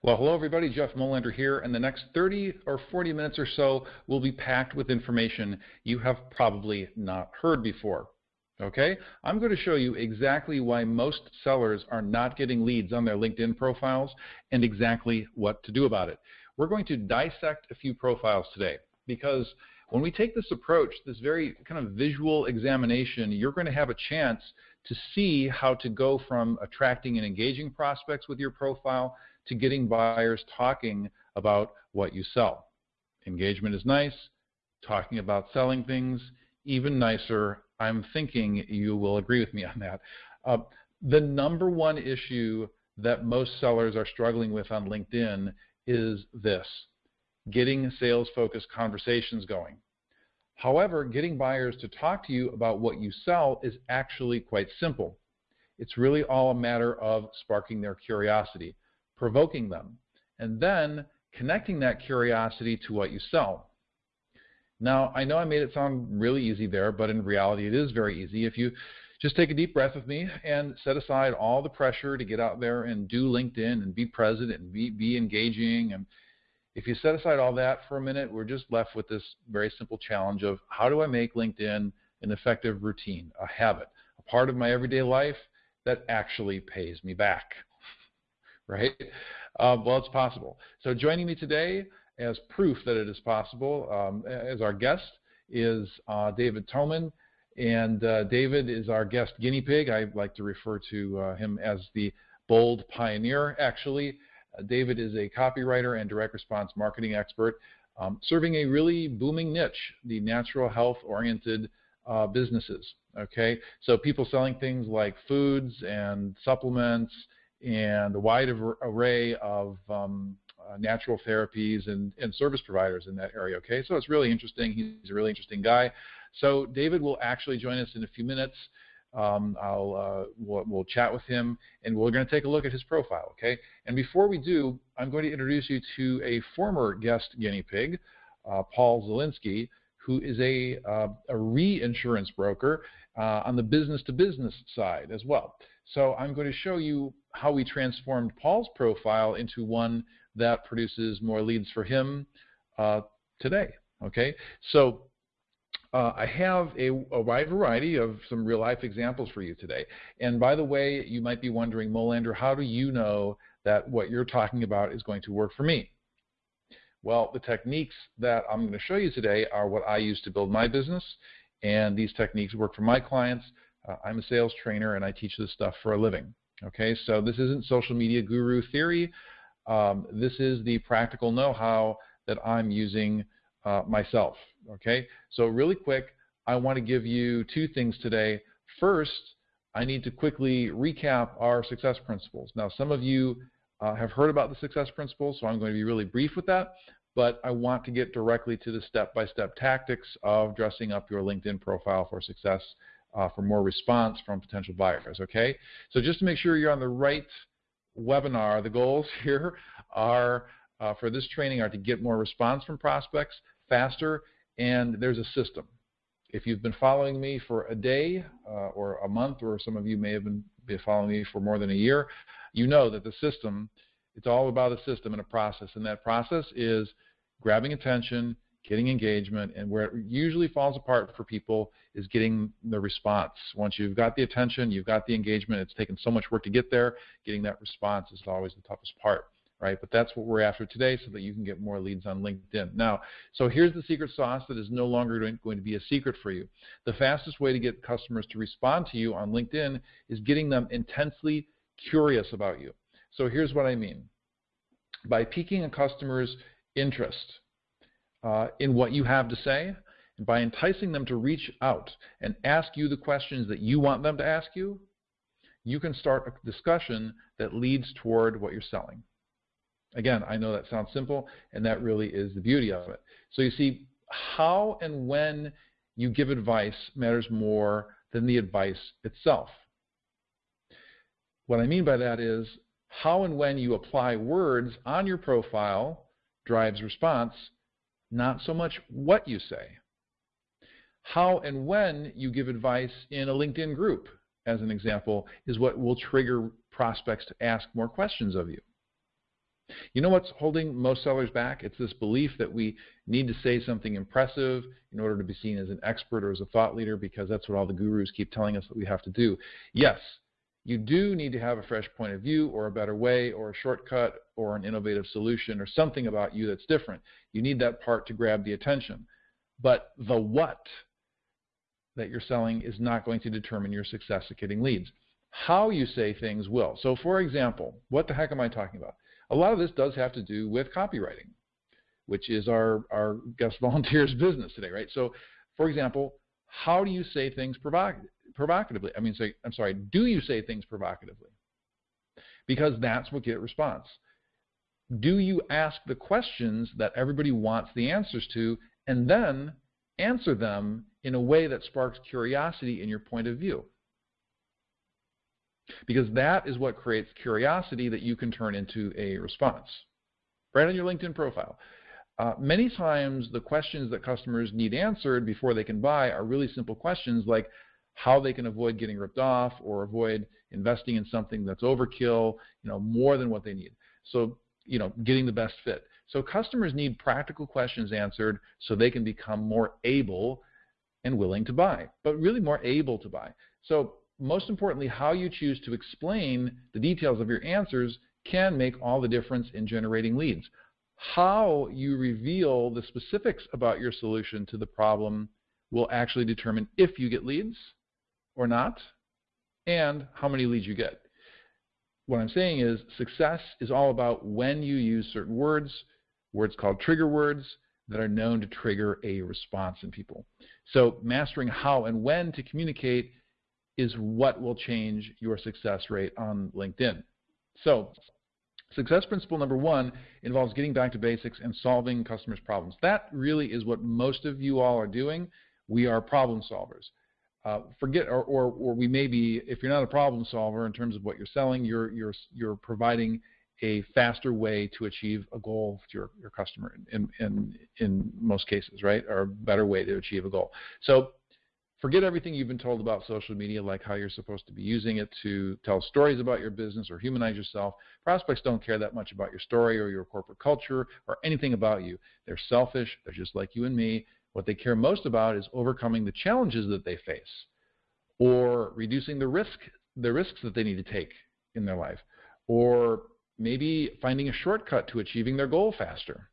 Well, hello everybody, Jeff Molander here, and the next 30 or 40 minutes or so will be packed with information you have probably not heard before. Okay, I'm going to show you exactly why most sellers are not getting leads on their LinkedIn profiles and exactly what to do about it. We're going to dissect a few profiles today because when we take this approach, this very kind of visual examination, you're going to have a chance to see how to go from attracting and engaging prospects with your profile to getting buyers talking about what you sell. Engagement is nice, talking about selling things, even nicer. I'm thinking you will agree with me on that. Uh, the number one issue that most sellers are struggling with on LinkedIn is this getting sales focused conversations going. However, getting buyers to talk to you about what you sell is actually quite simple. It's really all a matter of sparking their curiosity, provoking them, and then connecting that curiosity to what you sell. Now, I know I made it sound really easy there, but in reality, it is very easy. If you just take a deep breath with me and set aside all the pressure to get out there and do LinkedIn and be present and be, be engaging. And if you set aside all that for a minute, we're just left with this very simple challenge of how do I make LinkedIn an effective routine, a habit, a part of my everyday life that actually pays me back, right? Uh, well, it's possible. So joining me today as proof that it is possible, um, as our guest, is uh, David Toman. And uh, David is our guest guinea pig. I like to refer to uh, him as the bold pioneer, actually. Uh, David is a copywriter and direct response marketing expert, um, serving a really booming niche, the natural health oriented uh, businesses. Okay, so people selling things like foods and supplements and a wide array of um, uh, natural therapies and, and service providers in that area. Okay, so it's really interesting. He's a really interesting guy. So David will actually join us in a few minutes. Um, I'll uh, we'll, we'll, chat with him, and we're going to take a look at his profile. Okay, and before we do, I'm going to introduce you to a former guest guinea pig, uh, Paul Zelinsky, who is a uh, a reinsurance broker uh, on the business-to-business side as well. So I'm going to show you how we transformed Paul's profile into one that produces more leads for him uh, today. Okay, so uh, I have a, a, wide variety of some real life examples for you today. And by the way, you might be wondering, Molander, how do you know that what you're talking about is going to work for me? Well, the techniques that I'm going to show you today are what I use to build my business, and these techniques work for my clients. Uh, I'm a sales trainer and I teach this stuff for a living. Okay, so this isn't social media guru theory. Um, this is the practical know-how that I'm using uh, myself. Okay, so really quick, I want to give you two things today. First, I need to quickly recap our success principles. Now, some of you uh, have heard about the success principles, so I'm going to be really brief with that, but I want to get directly to the step-by-step -step tactics of dressing up your LinkedIn profile for success, uh, for more response from potential buyers, okay? So just to make sure you're on the right webinar, the goals here are uh, for this training are to get more response from prospects faster, and there's a system. If you've been following me for a day uh, or a month, or some of you may have been, been following me for more than a year, you know that the system, it's all about a system and a process, and that process is grabbing attention, getting engagement, and where it usually falls apart for people is getting the response. Once you've got the attention, you've got the engagement, it's taken so much work to get there, getting that response is always the toughest part. Right, but that's what we're after today so that you can get more leads on LinkedIn. Now, so here's the secret sauce that is no longer going to be a secret for you. The fastest way to get customers to respond to you on LinkedIn is getting them intensely curious about you. So here's what I mean. By piquing a customer's interest, uh, in what you have to say, and by enticing them to reach out and ask you the questions that you want them to ask you, you can start a discussion that leads toward what you're selling. Again, I know that sounds simple, and that really is the beauty of it. So you see, how and when you give advice matters more than the advice itself. What I mean by that is how and when you apply words on your profile drives response, not so much what you say. How and when you give advice in a LinkedIn group, as an example, is what will trigger prospects to ask more questions of you. You know what's holding most sellers back? It's this belief that we need to say something impressive in order to be seen as an expert or as a thought leader because that's what all the gurus keep telling us that we have to do. Yes, you do need to have a fresh point of view or a better way or a shortcut or an innovative solution or something about you that's different. You need that part to grab the attention. But the what that you're selling is not going to determine your success at getting leads. How you say things will. So for example, what the heck am I talking about? A lot of this does have to do with copywriting, which is our, our guest volunteers business today, right? So for example, how do you say things provocatively? I mean, say, I'm sorry, do you say things provocatively? Because that's what get response. Do you ask the questions that everybody wants the answers to and then answer them in a way that sparks curiosity in your point of view? Because that is what creates curiosity that you can turn into a response. Right on your LinkedIn profile. Uh, many times the questions that customers need answered before they can buy are really simple questions like how they can avoid getting ripped off or avoid investing in something that's overkill, you know, more than what they need. So, you know, getting the best fit. So customers need practical questions answered so they can become more able and willing to buy, but really more able to buy. So most importantly, how you choose to explain the details of your answers can make all the difference in generating leads. How you reveal the specifics about your solution to the problem will actually determine if you get leads or not and how many leads you get. What I'm saying is success is all about when you use certain words, words called trigger words that are known to trigger a response in people. So mastering how and when to communicate is what will change your success rate on LinkedIn. So success principle number one involves getting back to basics and solving customers' problems. That really is what most of you all are doing. We are problem solvers. Uh, forget, or, or, or we may be, if you're not a problem solver in terms of what you're selling, you're, you're, you're providing a faster way to achieve a goal to your, your customer in, in, in most cases, right? Or a better way to achieve a goal. So forget everything you've been told about social media, like how you're supposed to be using it to tell stories about your business or humanize yourself. Prospects don't care that much about your story or your corporate culture or anything about you. They're selfish. They're just like you and me. What they care most about is overcoming the challenges that they face or reducing the risk the risks that they need to take in their life or maybe finding a shortcut to achieving their goal faster.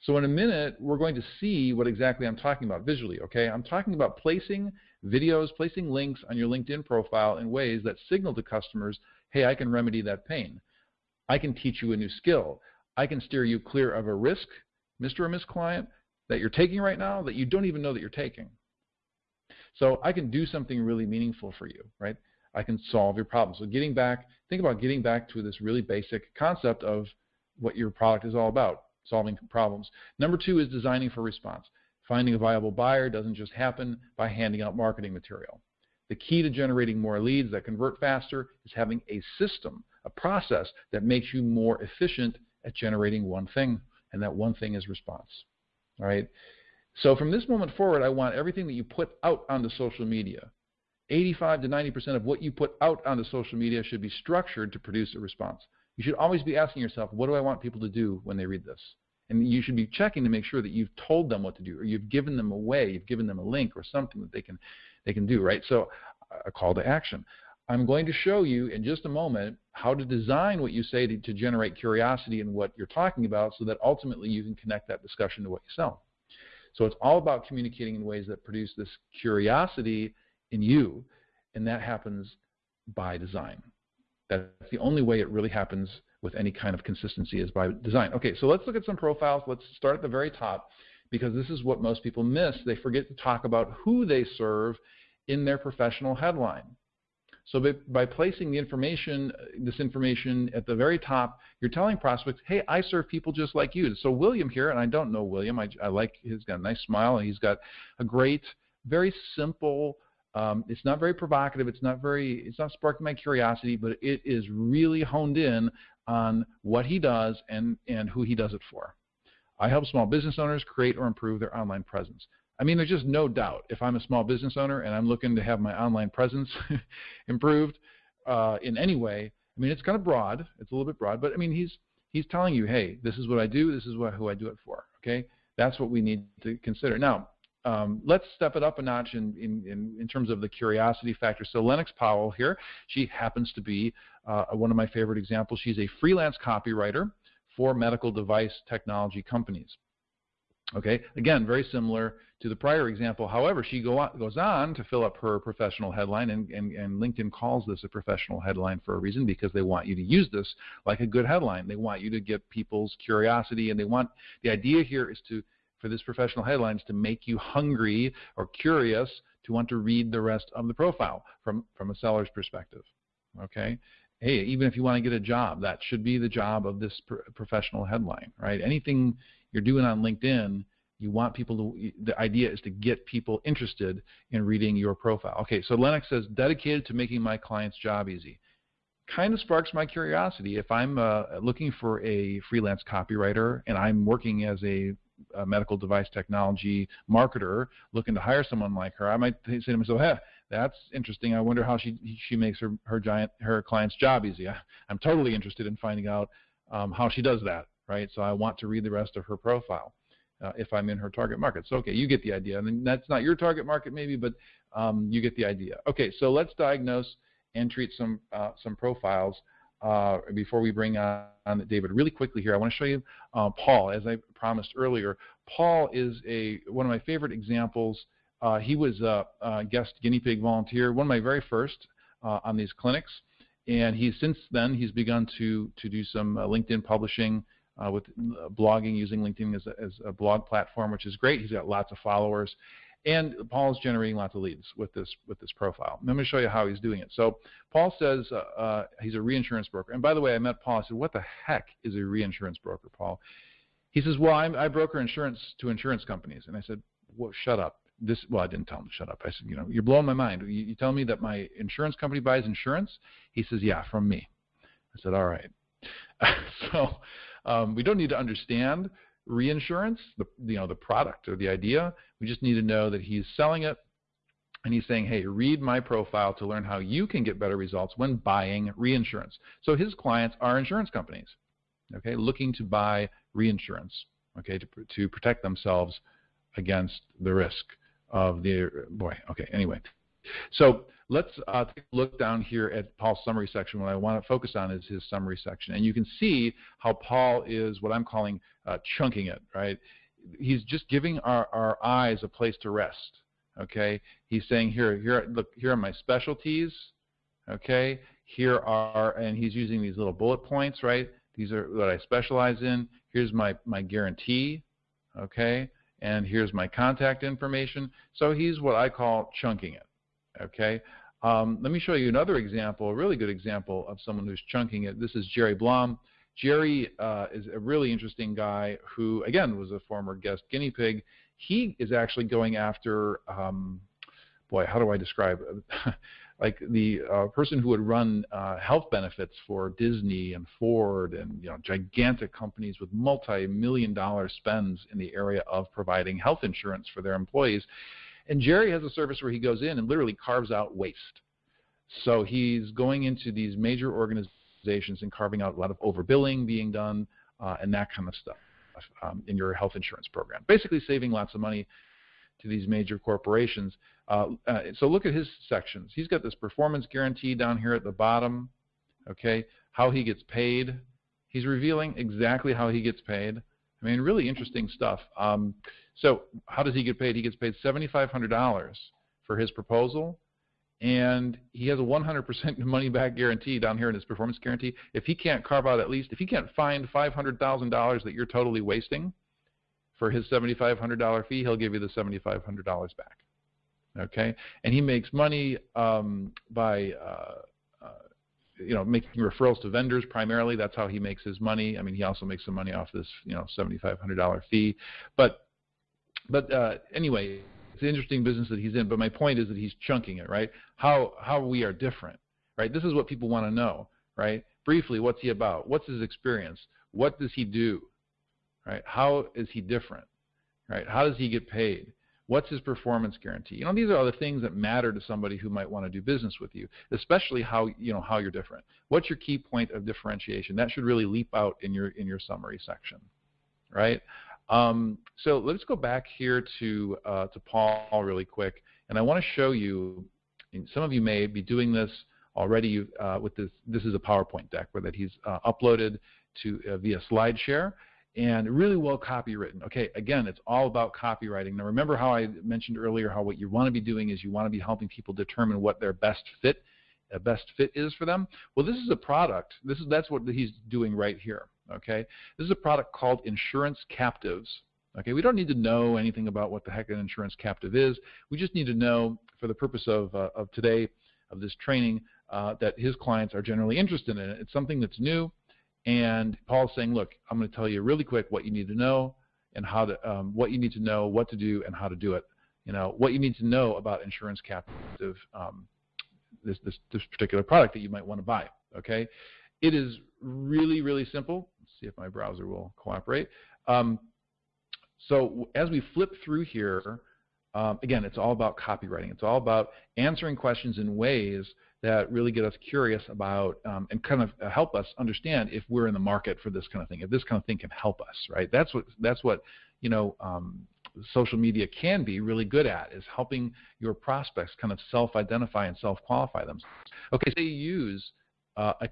So in a minute, we're going to see what exactly I'm talking about visually, okay? I'm talking about placing videos, placing links on your LinkedIn profile in ways that signal to customers, hey, I can remedy that pain. I can teach you a new skill. I can steer you clear of a risk, Mr. or Miss Client, that you're taking right now that you don't even know that you're taking. So I can do something really meaningful for you, right? I can solve your problem. So getting back, think about getting back to this really basic concept of what your product is all about, solving problems. Number two is designing for response. Finding a viable buyer doesn't just happen by handing out marketing material. The key to generating more leads that convert faster is having a system, a process that makes you more efficient at generating one thing, and that one thing is response. All right. So from this moment forward, I want everything that you put out onto social media, 85 to 90% of what you put out onto social media should be structured to produce a response. You should always be asking yourself, what do I want people to do when they read this? And you should be checking to make sure that you've told them what to do, or you've given them a way, you've given them a link or something that they can they can do, right? So a call to action. I'm going to show you in just a moment how to design what you say to, to generate curiosity in what you're talking about so that ultimately you can connect that discussion to what you sell. So it's all about communicating in ways that produce this curiosity in you, and that happens by design. That's the only way it really happens with any kind of consistency is by design. Okay, so let's look at some profiles. Let's start at the very top because this is what most people miss. They forget to talk about who they serve in their professional headline. So by, by, placing the information, this information at the very top, you're telling prospects, hey, I serve people just like you. So William here, and I don't know William, I, I like, he's got a nice smile, and he's got a great, very simple, um, it's not very provocative, it's not very, it's not sparking my curiosity, but it is really honed in on what he does and, and who he does it for. I help small business owners create or improve their online presence. I mean, there's just no doubt if I'm a small business owner and I'm looking to have my online presence improved uh, in any way. I mean, it's kind of broad. It's a little bit broad, but I mean, he's He's telling you, hey, this is what I do, this is what, who I do it for. Okay, that's what we need to consider. Now, um, let's step it up a notch in, in, in, terms of the curiosity factor. So Lennox Powell here, she happens to be uh, one of my favorite examples. She's a freelance copywriter for medical device technology companies. Okay, again, very similar to the prior example. However, she go on, goes on to fill up her professional headline, and, and, and, LinkedIn calls this a professional headline for a reason because they want you to use this like a good headline. They want you to get people's curiosity, and they want the idea here is to for this professional headline is to make you hungry or curious to want to read the rest of the profile from from a seller's perspective. Okay, hey, even if you want to get a job, that should be the job of this professional headline, right? Anything you're doing on LinkedIn you want people to, the idea is to get people interested in reading your profile. Okay, so Lennox says, dedicated to making my client's job easy. Kind of sparks my curiosity. If I'm uh, looking for a freelance copywriter and I'm working as a, a, medical device technology marketer looking to hire someone like her, I might say to myself, hey, that's interesting. I wonder how she she makes her her giant her client's job easy. I, am totally interested in finding out um, how she does that, right? So I want to read the rest of her profile uh, if I'm in her target market. So okay, you get the idea. I mean, that's not your target market maybe, but um, you get the idea. Okay, so let's diagnose and treat some uh, some profiles uh, before we bring on, David. Really quickly here, I want to show you uh, Paul. As I promised earlier, Paul is a one of my favorite examples. Uh, he was a, a, guest guinea pig volunteer, one of my very first uh, on these clinics, and he's since then he's begun to to do some LinkedIn publishing uh, with uh, blogging using LinkedIn as a, as a, blog platform, which is great. He's got lots of followers, and Paul's generating lots of leads with this with this profile. Let me show you how he's doing it. So Paul says uh, uh, he's a reinsurance broker. And by the way, I met Paul. I said, "What the heck is a reinsurance broker, Paul?" He says, "Well, I'm, i broker insurance to insurance companies." And I said, "Well, shut up." This well, I didn't tell him to shut up. I said, "You know, you're blowing my mind. You, you tell me that my insurance company buys insurance?" He says, "Yeah, from me." I said, "All right." so um, we don't need to understand reinsurance, the, you know, the product or the idea. We just need to know that he's selling it and he's saying, hey, read my profile to learn how you can get better results when buying reinsurance. So his clients are insurance companies, okay, looking to buy reinsurance, okay, to, to protect themselves against the risk of the, boy, okay, anyway. So let's uh, take a look down here at Paul's summary section. What I want to focus on is his summary section. And you can see how Paul is what I'm calling uh, chunking it, right? He's just giving our, our eyes a place to rest, okay? He's saying here, here, look, here are my specialties, okay? Here are, and he's using these little bullet points, right? These are what I specialize in. Here's my, my guarantee, okay? And here's my contact information. So he's what I call chunking it. Okay. Um, let me show you another example, a really good example of someone who's chunking it. This is Jerry Blom. Jerry uh, is a really interesting guy who, again, was a former guest guinea pig. He is actually going after, um, boy, how do I describe like the uh, person who would run uh, health benefits for Disney and Ford and you know gigantic companies with multi-million dollar spends in the area of providing health insurance for their employees. And Jerry has a service where he goes in and literally carves out waste. So he's going into these major organizations and carving out a lot of overbilling being done uh, and that kind of stuff um, in your health insurance program. Basically, saving lots of money to these major corporations. Uh, uh, so look at his sections. He's got this performance guarantee down here at the bottom. Okay, how he gets paid. He's revealing exactly how he gets paid. I mean, really interesting stuff. Um, so how does he get paid? He gets paid $7,500 for his proposal, and he has a 100% money back guarantee down here in his performance guarantee. If he can't carve out at least, if he can't find $500,000 that you're totally wasting for his $7,500 fee, he'll give you the $7,500 back. Okay, and he makes money um, by uh, you know, making referrals to vendors primarily. That's how he makes his money. I mean, he also makes some money off this, you know, $7,500 fee. But, but uh, anyway, it's an interesting business that he's in. But my point is that he's chunking it, right? How how we are different, right? This is what people want to know, right? Briefly, what's he about? What's his experience? What does he do, right? How is he different, right? How does he get paid? What's his performance guarantee? You know, these are all the things that matter to somebody who might want to do business with you, especially how you know how you're different. What's your key point of differentiation? That should really leap out in your in your summary section, right? Um, so let's go back here to uh, to Paul really quick, and I want to show you. some of you may be doing this already uh, with this. This is a PowerPoint deck where that he's uh, uploaded to uh, via SlideShare and really well copywritten. Okay, again, it's all about copywriting. Now remember how I mentioned earlier how what you want to be doing is you want to be helping people determine what their best fit a best fit is for them. Well, this is a product. This is that's what he's doing right here. Okay, this is a product called Insurance Captives. Okay, we don't need to know anything about what the heck an insurance captive is. We just need to know, for the purpose of uh, of today, of this training, uh, that his clients are generally interested in it. It's something that's new. And Paul's saying, look, I'm going to tell you really quick what you need to know and how to, um, what you need to know, what to do, and how to do it. You know, what you need to know about insurance captive, um, this, this, this particular product that you might want to buy. Okay, it is really, really simple. See if my browser will cooperate. Um, so as we flip through here, um, again, it's all about copywriting. It's all about answering questions in ways that really get us curious about um, and kind of uh, help us understand if we're in the market for this kind of thing, if this kind of thing can help us, right? That's what that's what you know um, social media can be really good at is helping your prospects kind of self-identify and self-qualify themselves. Okay, so you use uh, a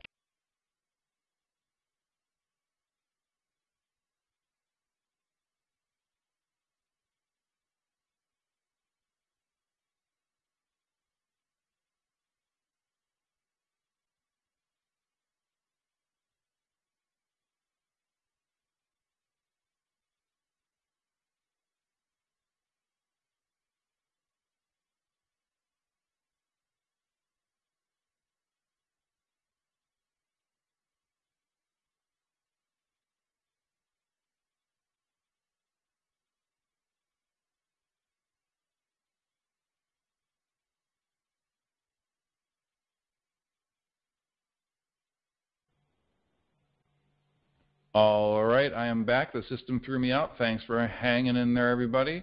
All right, I am back. The system threw me out. Thanks for hanging in there, everybody.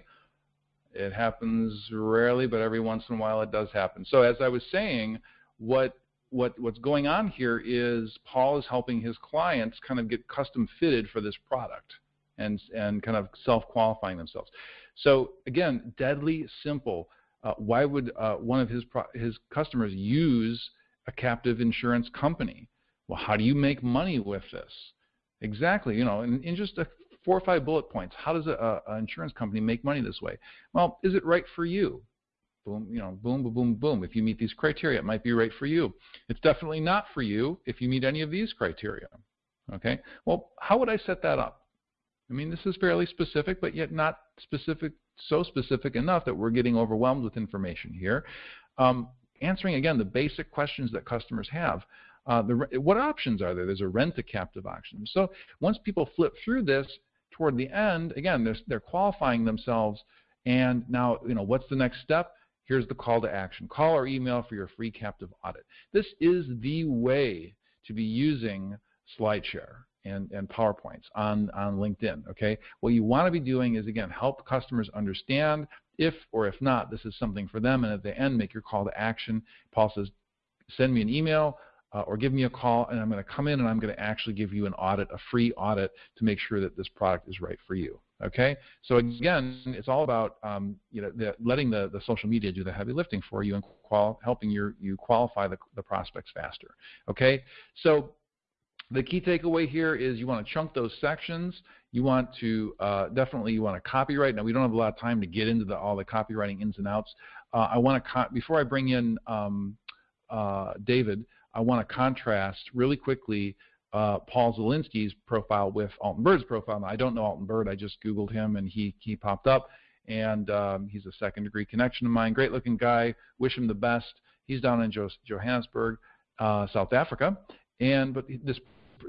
It happens rarely, but every once in a while it does happen. So as I was saying, what what what's going on here is Paul is helping his clients kind of get custom fitted for this product and and kind of self-qualifying themselves. So again, deadly simple. Uh, why would uh, one of his his customers use a captive insurance company? Well, how do you make money with this? Exactly. You know, in, in just a four or five bullet points, how does an insurance company make money this way? Well, is it right for you? Boom, you know, boom, boom, boom, boom. If you meet these criteria, it might be right for you. It's definitely not for you if you meet any of these criteria. Okay. Well, how would I set that up? I mean, this is fairly specific, but yet not specific, so specific enough that we're getting overwhelmed with information here. Um, answering again the basic questions that customers have. Uh, the, what options are there? There's a rent a captive option. So once people flip through this toward the end, again, they're, they're qualifying themselves. And now, you know, what's the next step? Here's the call to action. Call or email for your free captive audit. This is the way to be using SlideShare and, and PowerPoints on, on LinkedIn. Okay, what you want to be doing is again help customers understand if or if not this is something for them, and at the end make your call to action. Paul says, send me an email uh, or give me a call and I'm going to come in and I'm going to actually give you an audit, a free audit to make sure that this product is right for you. Okay, so again, it's all about um, you know the, letting the, the social media do the heavy lifting for you and qual- helping your, you qualify the, the prospects faster. Okay, so the key takeaway here is you want to chunk those sections. You want to uh, definitely you want to copywrite. Now we don't have a lot of time to get into the, all the copywriting ins and outs. Uh, I want to before I bring in um, uh, David. I want to contrast really quickly uh, Paul Zelinsky's profile with Alton Bird's profile. Now, I don't know Alton Bird. I just Googled him and he, he popped up. And um, he's a second degree connection of mine. Great looking guy. Wish him the best. He's down in Johannesburg, uh, South Africa. And but this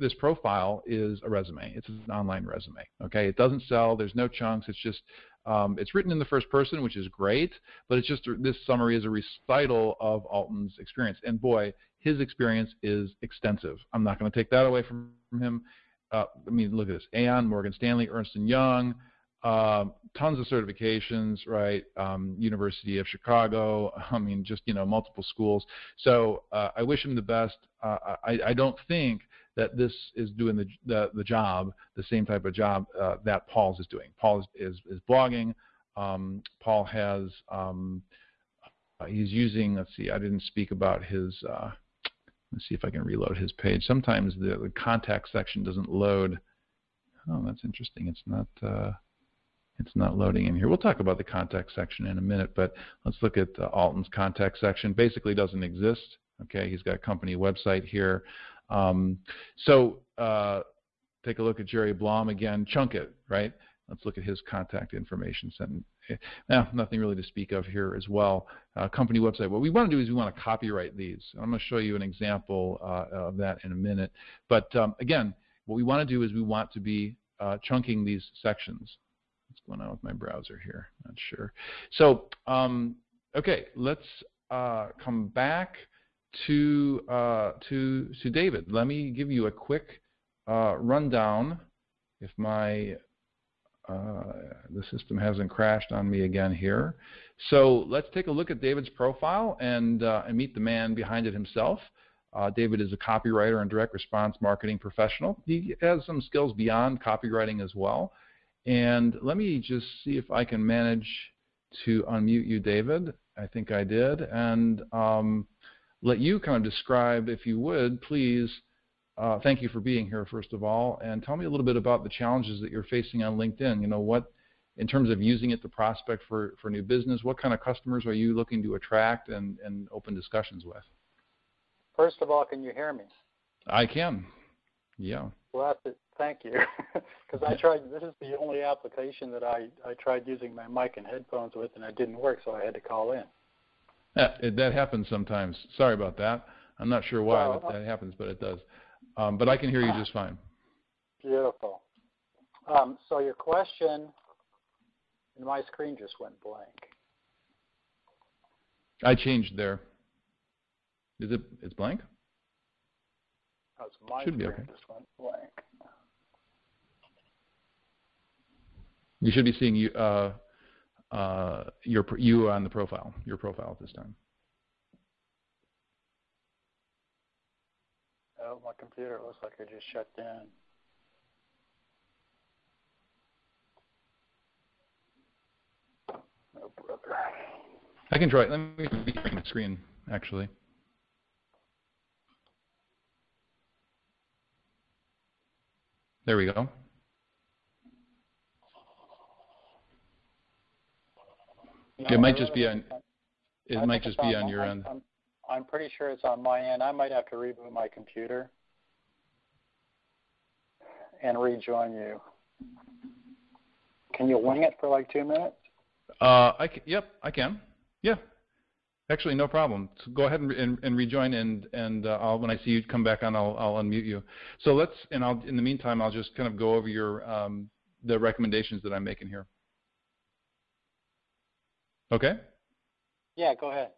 this profile is a resume. It's an online resume. Okay, it doesn't sell. There's no chunks. It's just um, it's written in the first person, which is great, but it's just this summary is a recital of Alton's experience. And boy, his experience is extensive. I'm not going to take that away from him. Uh, I mean, look at this: Aon, Morgan Stanley, Ernst and Young, uh, tons of certifications, right? Um, University of Chicago. I mean, just you know, multiple schools. So uh, I wish him the best. Uh, I, I, don't think that this is doing the the, the job, the same type of job uh, that Paul's is doing. Paul is is, is blogging. Um, Paul has um, uh, he's using. Let's see. I didn't speak about his. Uh, let's see if I can reload his page. Sometimes the, the contact section doesn't load. Oh, that's interesting. It's not it's not loading in here. We'll talk about the contact section in a minute, but let's look at uh, Alton's contact section. Basically doesn't exist. Okay, he's got a company website here. Um, so uh, take a look at Jerry Blom again. Chunk it, right? Let's look at his contact information. Now, nothing really to speak of here as well. Uh, company website. What we want to do is we want to copywrite these. I'm going to show you an example uh, of that in a minute. But um, again, what we want to do is we want to be uh, chunking these sections what's going on with my browser here. Not sure. So, um, okay, let's uh, come back to uh, to to David. Let me give you a quick uh, rundown. If my uh, the system hasn't crashed on me again here. So let's take a look at David's profile and, uh, and meet the man behind it himself. Uh, David is a copywriter and direct response marketing professional. He has some skills beyond copywriting as well. And let me just see if I can manage to unmute you, David. I think I did. And um, let you kind of describe, if you would, please. Uh, thank you for being here, first of all, and tell me a little bit about the challenges that you're facing on LinkedIn. You know, what, in terms of using it to prospect for, for new business, what kind of customers are you looking to attract and, and open discussions with? First of all, can you hear me? I can. Yeah. Well, that's it. Thank you. Because I tried, this is the only application that I, I tried using my mic and headphones with, and it didn't work, so I had to call in. Yeah, it, that happens sometimes. Sorry about that. I'm not sure why well, that happens, but it does. Um, but I can hear you just fine. Beautiful. Um, so your question, and my screen just went blank. I changed there. Is it? It's blank. That's my Should be okay. just went blank. You should be seeing you, uh, uh, your you on the profile, your profile at this time. Oh, my computer looks like it just shut down. Oh, brother. I can try it. Let me bring the screen, actually. There we go. It might just be on. It might just be on your end. I'm, I'm pretty sure it's on my end. I might have to reboot my computer and rejoin you. Can you wing it for like two minutes? Uh, I can, yep, I can. Yeah, Actually, no problem. So go ahead and, and, and rejoin, and and uh, I'll, when I see you come back on, I'll, I'll unmute you. So let's, and I'll in the meantime, I'll just kind of go over your um, the recommendations that I'm making here. Okay. Yeah, go ahead.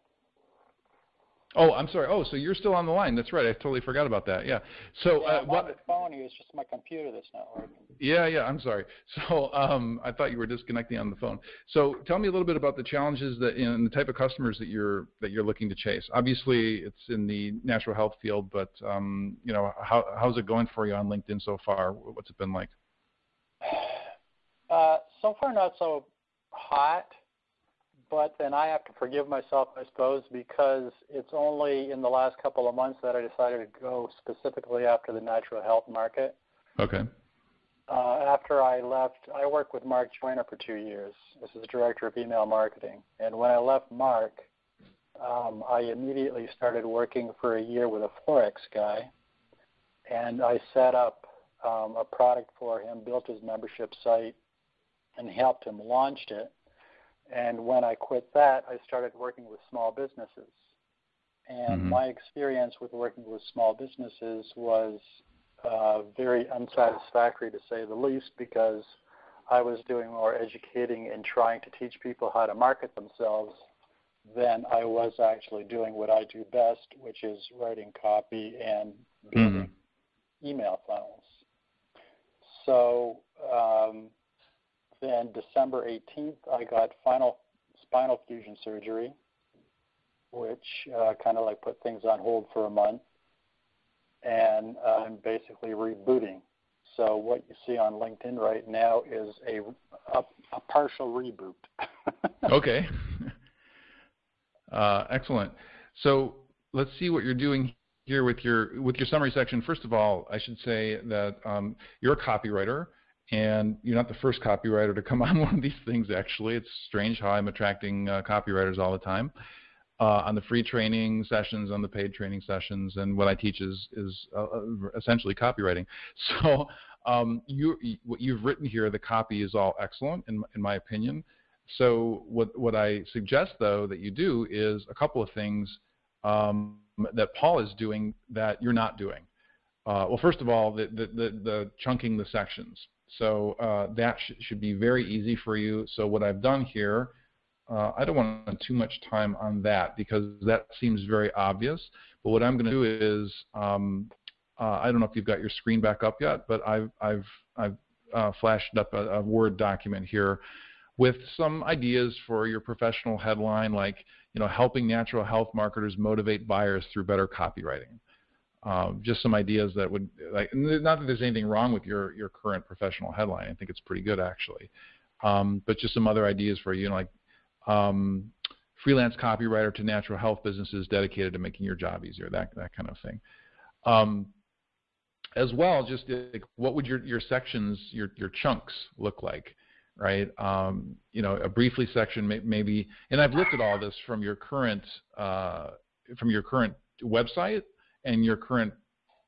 Oh, I'm sorry. Oh, so you're still on the line. That's right. I totally forgot about that. Yeah. So yeah, uh, what? On the phone. It's just my computer that's not working. Yeah, yeah. I'm sorry. So um, I thought you were disconnecting on the phone. So tell me a little bit about the challenges that and the type of customers that you're that you're looking to chase. Obviously, it's in the natural health field, but um, you know, how how's it going for you on LinkedIn so far? What's it been like? Uh, so far, not so hot but then I have to forgive myself, I suppose, because it's only in the last couple of months that I decided to go specifically after the natural health market. Okay. Uh, after I left, I worked with Mark Joyner for two years. This is the director of email marketing. And when I left Mark, um, I immediately started working for a year with a Forex guy. And I set up um, a product for him, built his membership site, and helped him launch it and when I quit that, I started working with small businesses. And mm-hmm. my experience with working with small businesses was uh, very unsatisfactory, to say the least, because I was doing more educating and trying to teach people how to market themselves than I was actually doing what I do best, which is writing copy and building mm-hmm. email funnels. So um, then December 18th, I got final spinal fusion surgery, which uh, kind of like put things on hold for a month. And I'm basically rebooting. So what you see on LinkedIn right now is a, a, a partial reboot. okay. Uh, excellent. So let's see what you're doing here with your with your summary section. First of all, I should say that um, you're a copywriter, and you're not the first copywriter to come on one of these things. Actually, it's strange how I'm attracting uh, copywriters all the time. Uh, on the free training sessions, on the paid training sessions, and what I teach is is uh, uh essentially copywriting. So um, you, what you've written here, the copy is all excellent in, in my opinion. So what what I suggest though that you do is a couple of things um, that Paul is doing that you're not doing. Uh, well, first of all, the, the, the, the chunking the sections. So uh, that sh should be very easy for you. So what I've done here, uh, I don't want to spend too much time on that because that seems very obvious. But what I'm going to do is, um, uh, I don't know if you've got your screen back up yet, but I've, I've, I've uh, flashed up a, a Word document here with some ideas for your professional headline, like you know, helping natural health marketers motivate buyers through better copywriting. Um, just some ideas that would like not that there's anything wrong with your your current professional headline. I think it's pretty good actually, um, but just some other ideas for you, know, like um, freelance copywriter to natural health businesses dedicated to making your job easier, that that kind of thing. Um, as well, just like, what would your your sections, your your chunks look like? right? Um, you know, a briefly section may, maybe, and I've looked at all this from your current uh, from your current website and your current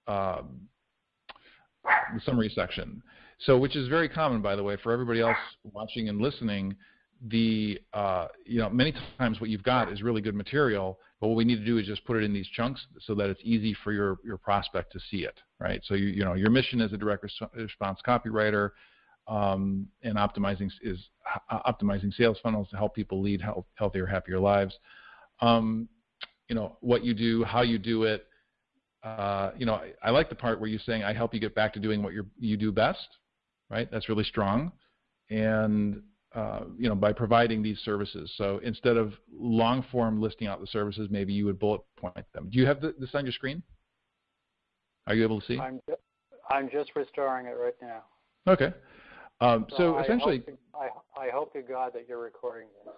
um, summary section. So, which is very common, by the way, for everybody else watching and listening. The uh, you know many times what you've got is really good material, but what we need to do is just put it in these chunks so that it's easy for your your prospect to see it, right? So you you know your mission as a direct response copywriter um, and optimizing is uh, optimizing sales funnels to help people lead health, healthier, happier lives. Um, you know what you do, how you do it. Uh, you know, I, I, like the part where you're saying I help you get back to doing what you you do best. Right, that's really strong, and uh, you know by providing these services. So instead of long form listing out the services, maybe you would bullet point them. Do you have the, this on your screen? Are you able to see? I'm, I'm just restoring it right now. Okay. Um, so, so essentially, I hope, to, I, I hope to God that you're recording this.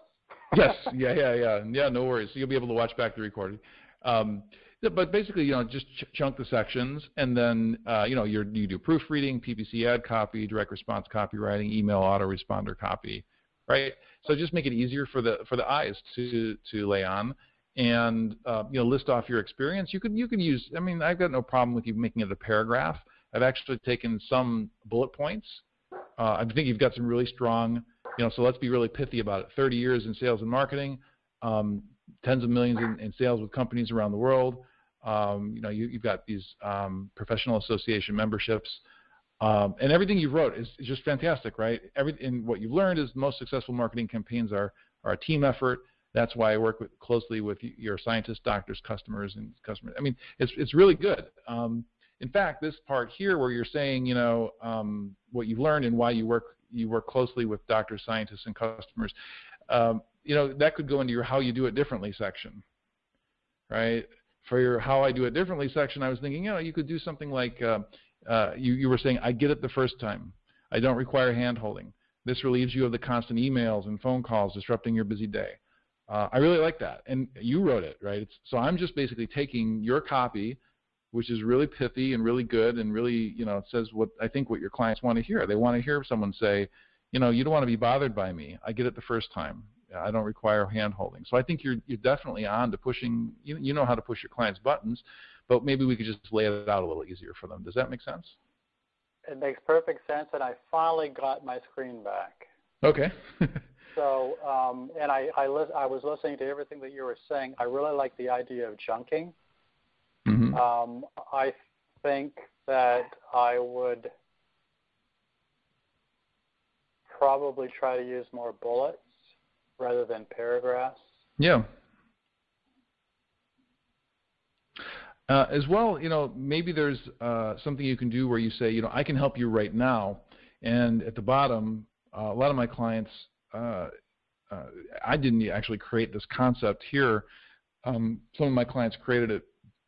yes, yeah, yeah, yeah, yeah. No worries. So you'll be able to watch back the recording. Um, but basically, you know, just ch chunk the sections, and then uh, you know you you do proofreading, PPC ad copy, direct response copywriting, email autoresponder copy, right? So just make it easier for the for the eyes to to lay on, and uh, you know list off your experience. You could you could use. I mean, I've got no problem with you making it a paragraph. I've actually taken some bullet points uh, I think you've got some really strong, you know, so let's be really pithy about it. 30 years in sales and marketing, um, tens of millions in, in, sales with companies around the world. Um, you know, you, have got these um, professional association memberships. Um, and everything you've wrote is, is, just fantastic, right? Everything what you've learned is most successful marketing campaigns are, are a team effort. That's why I work with, closely with your scientists, doctors, customers, and customers. I mean, it's it's really good. Um, in fact, this part here where you're saying, you know, um, what you've learned and why you work you work closely with doctors, scientists, and customers, um, you know, that could go into your how you do it differently section, right? For your how I do it differently section, I was thinking, you know, you could do something like uh, uh, you, you were saying, I get it the first time. I don't require hand holding. This relieves you of the constant emails and phone calls disrupting your busy day. Uh, I really like that. And you wrote it, right? It's, so I'm just basically taking your copy which is really pithy and really good and really, you know, it says what I think what your clients want to hear. They want to hear someone say, you know, you don't want to be bothered by me. I get it the first time. I don't require hand holding. So I think you're you're definitely on to pushing. You you know how to push your clients' buttons, but maybe we could just lay it out a little easier for them. Does that make sense? It makes perfect sense, and I finally got my screen back. Okay. so, um, and I I, I was listening to everything that you were saying. I really like the idea of chunking. Mm-hmm. Um, I think that I would probably try to use more bullets rather than paragraphs. Yeah. Uh, as well, you know, maybe there's uh, something you can do where you say, you know, I can help you right now, and at the bottom, uh, a lot of my clients, uh, uh, I didn't actually create this concept here. Um, some of my clients created it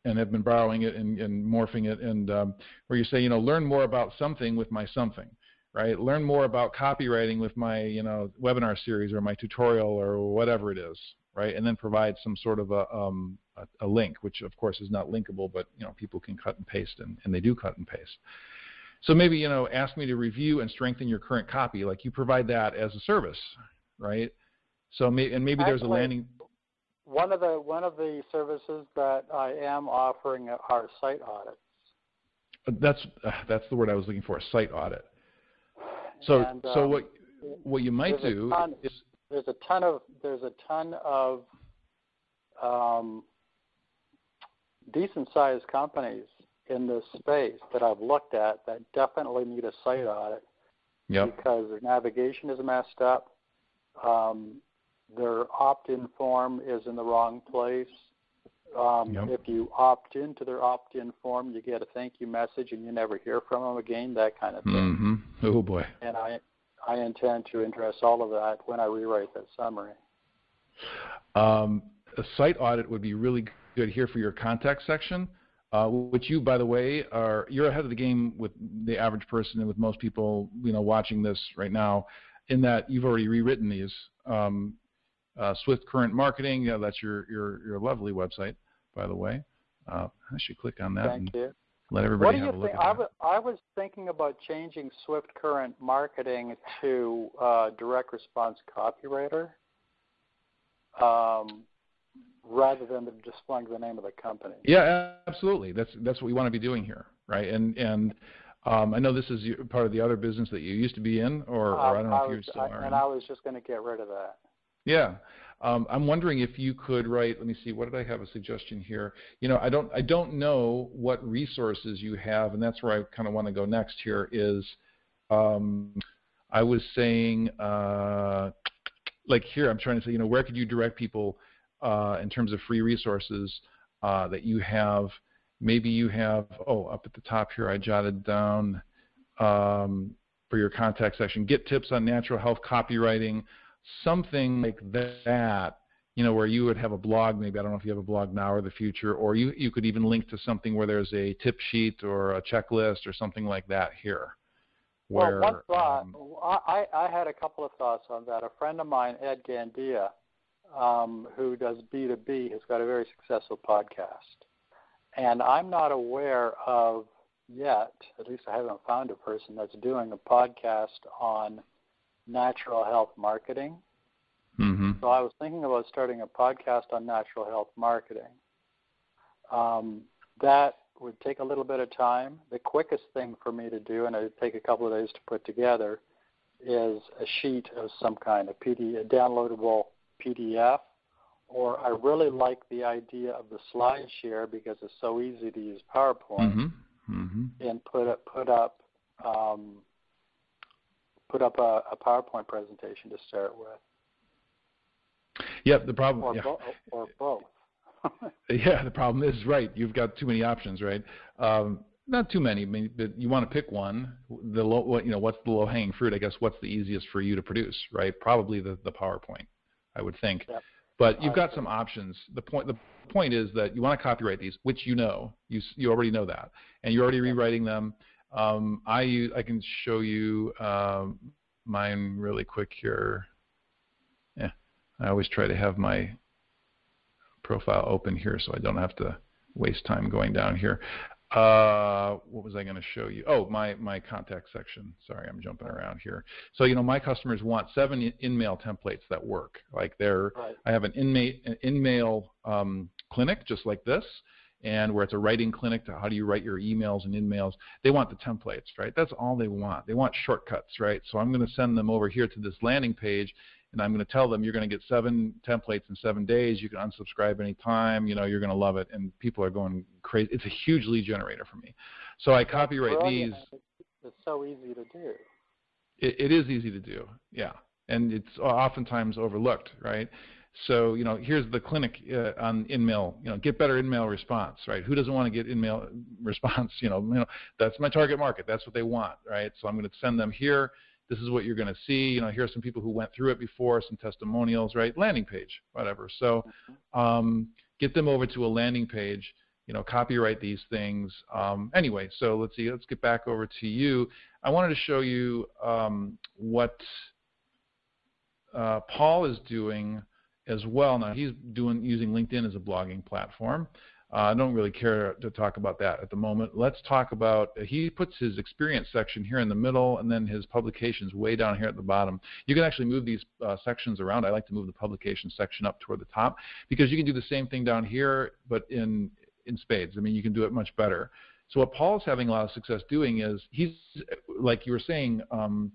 and have been borrowing it and, and morphing it, and um, where you say, you know, learn more about something with my something, right? Learn more about copywriting with my, you know, webinar series or my tutorial or whatever it is, right? And then provide some sort of a, um, a, a, link, which of course is not linkable, but you know, people can cut and paste, and, and they do cut and paste. So maybe you know, ask me to review and strengthen your current copy, like you provide that as a service, right? So may, and maybe Actually, there's a landing one of the one of the services that I am offering are site audits. That's uh, that's the word I was looking for, A site audit. So and, um, so what what you might do ton, is there's a ton of there's a ton of um, decent sized companies in this space that I've looked at that definitely need a site audit yep. because their navigation is messed up. Um, their opt-in form is in the wrong place. Um, yep. If you opt into their opt-in form, you get a thank you message, and you never hear from them again. That kind of thing. Mm-hmm. Oh boy. And I, I intend to address all of that when I rewrite that summary. Um, a site audit would be really good here for your contact section, uh, which you, by the way, are you're ahead of the game with the average person and with most people, you know, watching this right now, in that you've already rewritten these. Um, uh, Swift Current Marketing, yeah, that's your, your, your lovely website, by the way. Uh, I should click on that Thank and you. let everybody what do have you a look think? at I that. w- I was thinking about changing Swift Current Marketing to uh, Direct Response Copywriter um, rather than displaying the name of the company. Yeah, absolutely. That's that's what we want to be doing here, right? And and um, I know this is part of the other business that you used to be in, or, or I don't know Um, if you was, still I- are. and in. I was just going to get rid of that. Yeah. Um, I'm wondering if you could write. Let me see. What did I have a suggestion here? You know, I don't. I don't know what resources you have, and that's where I kind of want to go next. Here is, um, I was saying, uh, like here, I'm trying to say, you know, where could you direct people uh, in terms of free resources uh, that you have? Maybe you have. Oh, up at the top here, I jotted down um, for your contact section. Get tips on natural health copywriting something like that, you know, where you would have a blog, maybe I don't know if you have a blog now or the future, or you, you could even link to something where there's a tip sheet or a checklist or something like that here. Where, well, one thought, um, I, I had a couple of thoughts on that. A friend of mine, Ed Gandia, um, who does B2B, has got a very successful podcast. And I'm not aware of yet, at least I haven't found a person that's doing a podcast on natural health marketing. mm-hmm. So I was thinking about starting a podcast on natural health marketing. Um, that would take a little bit of time. The quickest thing for me to do, and it would take a couple of days to put together, is a sheet of some kind, a, PD, a downloadable PDF. Or I really like the idea of the slide share because it's so easy to use PowerPoint Mm-hmm. Mm-hmm. and put up put up um, put up a, a PowerPoint presentation to start with, Yep, the problem. or, yeah. bo- or both. Yeah, the problem is right. You've got too many options, right? Um, not too many, but you want to pick one. The low, what you know, what's the low-hanging fruit? I guess what's the easiest for you to produce, right? Probably the the PowerPoint, I would think. Yep. But you've got some options. The point the point is that you want to copywrite these, which you know, you you already know that, and you're already rewriting them. Um, I use, I can show you um, mine really quick here. Yeah, I always try to have my profile open here so I don't have to waste time going down here. Uh, what was I going to show you? Oh, my, my contact section. Sorry, I'm jumping around here. So, you know, my customers want seven in- in-mail templates that work. Like they're, Right. I have an in-mail, an in-mail um, clinic just like this, and where it's a writing clinic to how do you write your emails and in-mails. They want the templates, right? That's all they want. They want shortcuts, right? So I'm going to send them over here to this landing page, and I'm going to tell them you're going to get seven templates in seven days. You can unsubscribe anytime. You know, you're going to love it, and people are going crazy. It's a huge lead generator for me. So I copywrite Brilliant. these. It's so easy to do. It, it is easy to do, yeah, and it's oftentimes overlooked, right? So you know, here's the clinic uh, on InMail. You know, get better InMail response, right? Who doesn't want to get InMail response? You know, you know, that's my target market. That's what they want, right? So I'm going to send them here. This is what you're going to see. You know, here's some people who went through it before, some testimonials, right? Landing page, whatever. So um, get them over to a landing page. You know, copywrite these things. Um, anyway, so let's see. Let's get back over to you. I wanted to show you um, what uh, Paul is doing as well. Now he's doing using LinkedIn as a blogging platform. Uh, I don't really care to talk about that at the moment. Let's talk about, uh, he puts his experience section here in the middle and then his publications way down here at the bottom. You can actually move these uh, sections around. I like to move the publication section up toward the top because you can do the same thing down here but in, in spades. I mean, you can do it much better. So what Paul's having a lot of success doing is he's, like you were saying, um,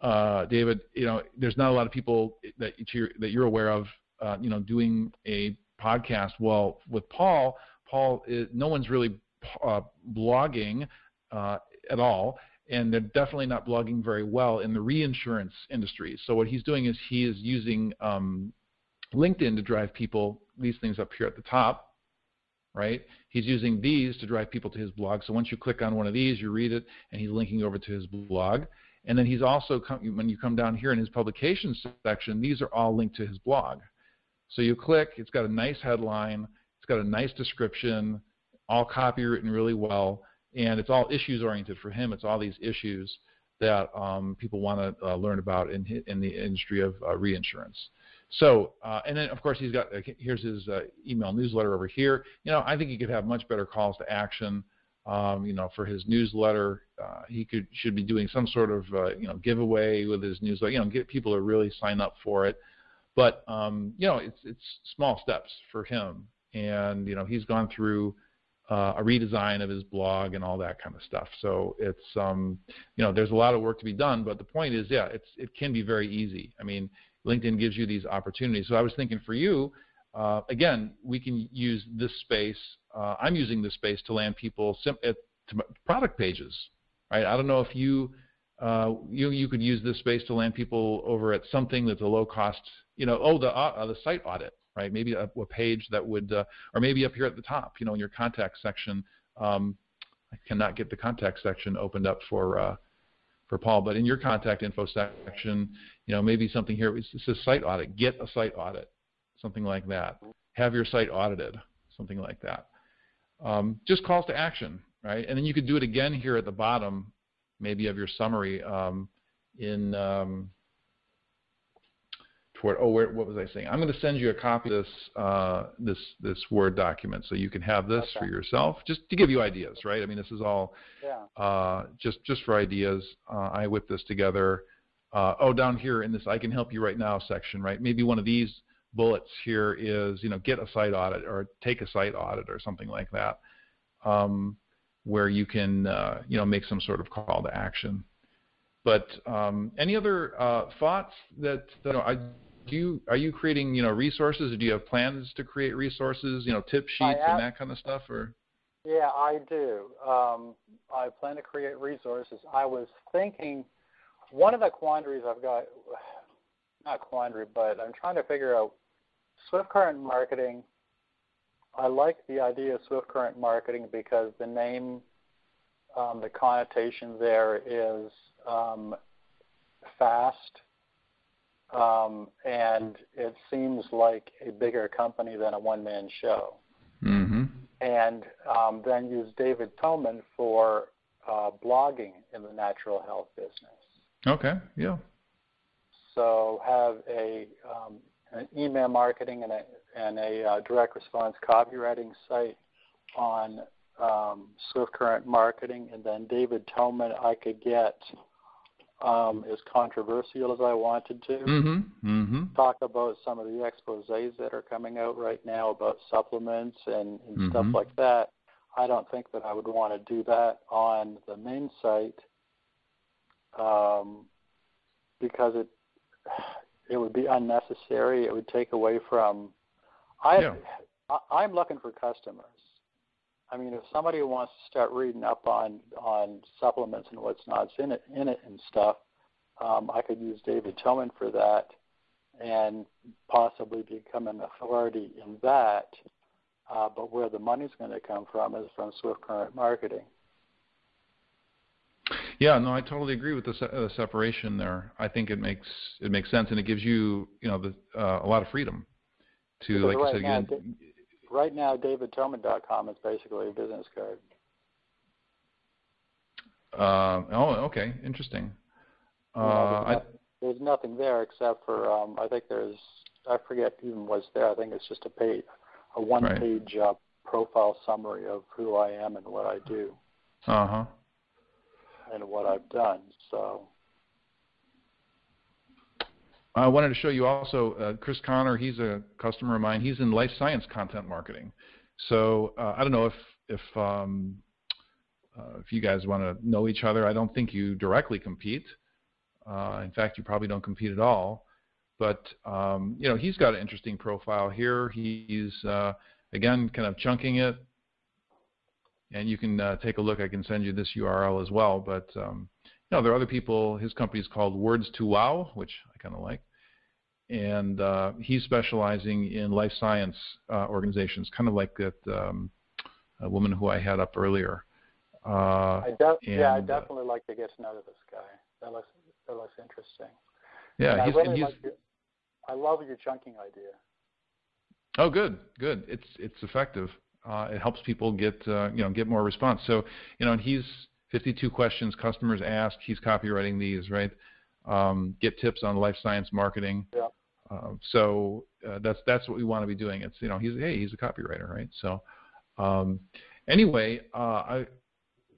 uh, David, you know, there's not a lot of people that you're, that you're aware of, uh, you know, doing a podcast. Well, with Paul, Paul, is, no one's really uh, blogging uh, at all, and they're definitely not blogging very well in the reinsurance industry. So what he's doing is he is using um, LinkedIn to drive people these things up here at the top, right? He's using these to drive people to his blog. So once you click on one of these, you read it, and he's linking over to his blog. And then he's also, when you come down here in his publications section, these are all linked to his blog. So you click, it's got a nice headline, it's got a nice description, all copywritten really well, and it's all issues oriented for him. It's all these issues that um, people want to uh, learn about in, in the industry of uh, reinsurance. So, uh, and then of course he's got, uh, here's his uh, email newsletter over here. You know, I think he could have much better calls to action. Um, you know, for his newsletter, uh, he could should be doing some sort of you know giveaway with his newsletter. You know, get people to really sign up for it. But um, you know, it's it's small steps for him, and you know, he's gone through uh, a redesign of his blog and all that kind of stuff. So it's um, you know, there's a lot of work to be done. But the point is, yeah, it's it can be very easy. I mean, LinkedIn gives you these opportunities. So I was thinking for you, uh, again, we can use this space. Uh, I'm using this space to land people sim- at, to product pages, right? I don't know if you uh, you you could use this space to land people over at something that's a low cost you know, oh, the uh, the site audit, right? Maybe a, a page that would, uh, or maybe up here at the top, you know, in your contact section. Um, I cannot get the contact section opened up for uh, for Paul, but in your contact info section, you know, maybe something here. It says site audit. Get a site audit, something like that. Have your site audited, something like that. Um, just calls to action, right? And then you could do it again here at the bottom, maybe of your summary um, in um, toward oh where, what was I saying? I'm going to send you a copy of this uh, this this Word document so you can have this okay. for yourself, just to give you ideas, right? I mean, this is all yeah. uh, just just for ideas. Uh, I whipped this together. Uh, oh, down here in this I can help you right now section, right? Maybe one of these bullets here is you know get a site audit or take a site audit or something like that, um, where you can uh, you know make some sort of call to action. But um, any other uh, thoughts that, that I do you are you creating you know resources? Or do you have plans to create resources you know tip sheets and that kind of stuff or? Yeah i do. Um, i plan to create resources. I was thinking one of the quandaries i've got not quandary but i'm trying to figure out swift current marketing i like the idea of swift current marketing because the name um, the connotation there is um, fast um, and it seems like a bigger company than a one-man show. Mm-hmm. And um, then use David Toman for uh, blogging in the natural health business. Okay. Yeah. So have a um, an email marketing and a and a uh, direct response copywriting site on um, Swift Current Marketing, and then David Toman I could get um, as controversial as I wanted to. Mm-hmm. Mm-hmm. Talk about some of the exposes that are coming out right now about supplements and, and mm-hmm. stuff like that. I don't think that I would want to do that on the main site um, because it it would be unnecessary. It would take away from. I, yeah. I I'm looking for customers. I mean, if somebody wants to start reading up on on supplements and what's not in it in it and stuff, um, I could use David Toman for that, and possibly become an authority in that. Uh, but where the money's going to come from is from Swift Current Marketing. Yeah, no, I totally agree with the se- uh, separation there. I think it makes it makes sense, and it gives you you know the, uh, a lot of freedom to Because like right you said now, again. Right now, DavidToman.com is basically a business card. Uh, oh, okay, interesting. Uh, there's, I, no- there's nothing there except for um, I think there's I forget even what's there. I think it's just a page, a one-page uh, profile summary of who I am and what I do uh huh. And what I've done. So I wanted to show you also uh, Chris Connor. He's a customer of mine. He's in life science content marketing. So uh, I don't know if if um, uh, if you guys want to know each other. I don't think you directly compete. Uh, in fact, you probably don't compete at all. But um, you know, he's got an interesting profile here. He's uh, again kind of chunking it, and you can uh, take a look. I can send you this URL as well. But um, you know, there are other people. His company is called Words to Wow, which I kind of like, and uh, he's specializing in life science uh, organizations, kind of like that um, woman who I had up earlier. Uh, I def- yeah, I and, uh, definitely like to get to know this guy. That looks that looks interesting. yeah, and I he's, really and he's like your, I love your chunking idea. Oh, good, good. It's it's effective. Uh, it helps people get uh, you know get more response. So you know, and he's 52 questions customers ask. He's copywriting these, right? Um, get tips on life science marketing. Yeah. Uh, so uh, that's that's what we want to be doing. It's you know he's hey he's a copywriter, right? So um, anyway, uh, I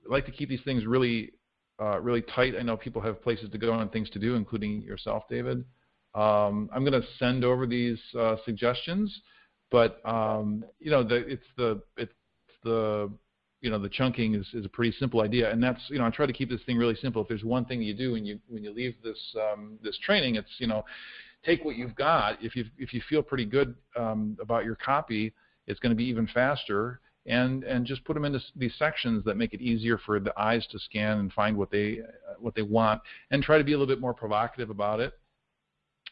like to keep these things really uh, really tight. I know people have places to go and things to do, including yourself, David. Um, I'm going to send over these uh, suggestions, but um, you know, the, it's the it's the you know the chunking is, is a pretty simple idea, and that's you know I try to keep this thing really simple. If there's one thing you do when you when you leave this um, this training, it's you know take what you've got. If you if you feel pretty good um, about your copy, it's going to be even faster. And, and just put them into these sections that make it easier for the eyes to scan and find what they uh, what they want, and try to be a little bit more provocative about it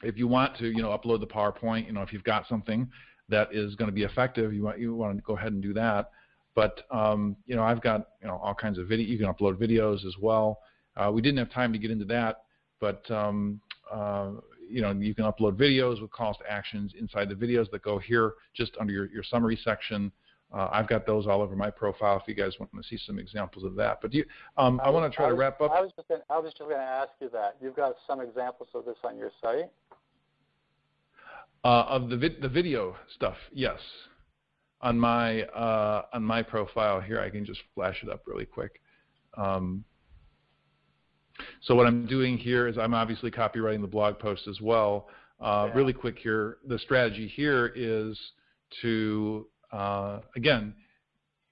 if you want to, you know, upload the PowerPoint, you know, if you've got something that is going to be effective, you want you want to go ahead and do that. But um, you know, I've got you know all kinds of video. You can upload videos as well. Uh, we didn't have time to get into that, but um, uh, you know, you can upload videos with calls to actions inside the videos that go here, just under your, your summary section. Uh, I've got those all over my profile if you guys want to see some examples of that. But do you, um, I, want to try to wrap up. I was just gonna, I was just going to ask you that. You've got some examples of this on your site. Uh, of the vid- the video stuff, yes. On my uh, on my profile here, I can just flash it up really quick. Um, so what I'm doing here is I'm obviously copywriting the blog post as well. Uh, Yeah. Really quick here, the strategy here is to uh, again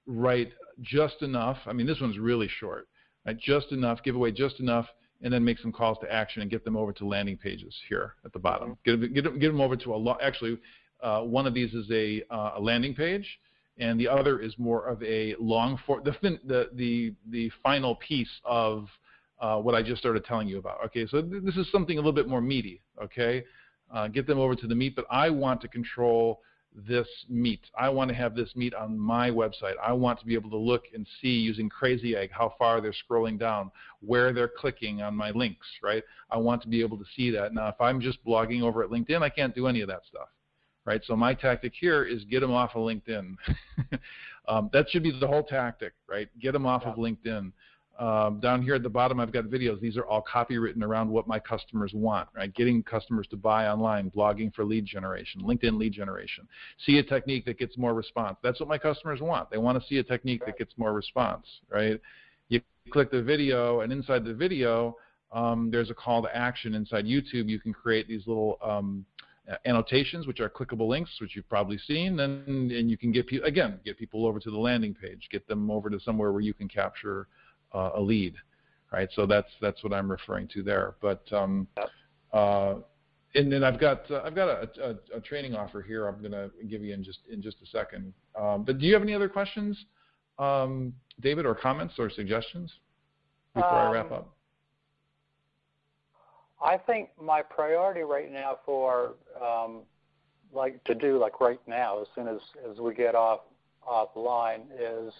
write just enough. I mean, this one's really short. Right? Just enough, give away just enough, and then make some calls to action and get them over to landing pages here at the bottom. Get, them- get, them- get them over to a lo- actually uh, one of these is a, uh, a landing page, and the other is more of a long for the fin- the the the final piece of uh, what I just started telling you about. Okay, so th- this is something a little bit more meaty. Okay, uh, get them over to the meat, but I want to control this meat. I want to have this meat on my website. I want to be able to look and see using Crazy Egg how far they're scrolling down, where they're clicking on my links, right? I want to be able to see that. Now, if I'm just blogging over at LinkedIn, I can't do any of that stuff, right? So my tactic here is get them off of LinkedIn. um, that should be the whole tactic, right? Get them off of LinkedIn. Um, down here at the bottom, I've got videos. These are all copywritten around what my customers want, right? Getting customers to buy online, blogging for lead generation, LinkedIn lead generation. See a technique that gets more response. That's what my customers want. They want to see a technique that gets more response, right? You click the video, and inside the video, um, there's a call to action. Inside YouTube, you can create these little um, annotations, which are clickable links, which you've probably seen, and, and you can get people again get people over to the landing page, get them over to somewhere where you can capture uh, a lead, right? So that's that's what I'm referring to there. But um, uh, and then I've got uh, I've got a, a, a training offer here. I'm going to give you in just in just a second. Um, but do you have any other questions, um, David, or comments or suggestions before I wrap Um, up? I think my priority right now for um, like to do like right now as soon as as we get off offline is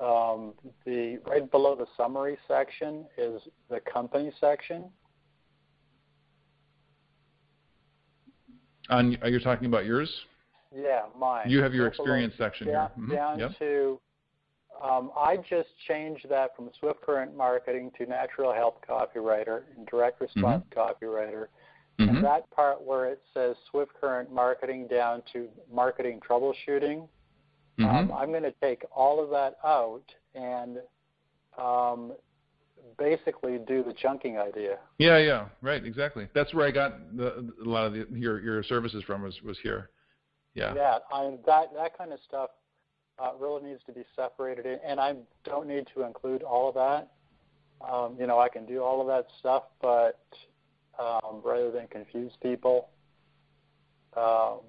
um, the right below the summary section is the company section. On, are you talking about yours? Yeah, mine. You have your Right below- experience section down, here. Mhm, down yep. to um, I just changed that from Swift Current Marketing to Natural Health Copywriter and Direct Response Copywriter. Mhm. And that part where it says Swift Current Marketing down to Marketing Troubleshooting, um, Mhm. I'm going to take all of that out and um, basically do the chunking idea. Yeah, yeah, right, exactly. That's where I got the, a lot of the, your your services from was was here. Yeah. Yeah, I, that that kind of stuff uh, really needs to be separated, in, and I don't need to include all of that. Um, you know, I can do all of that stuff, but um, rather than confuse people, um,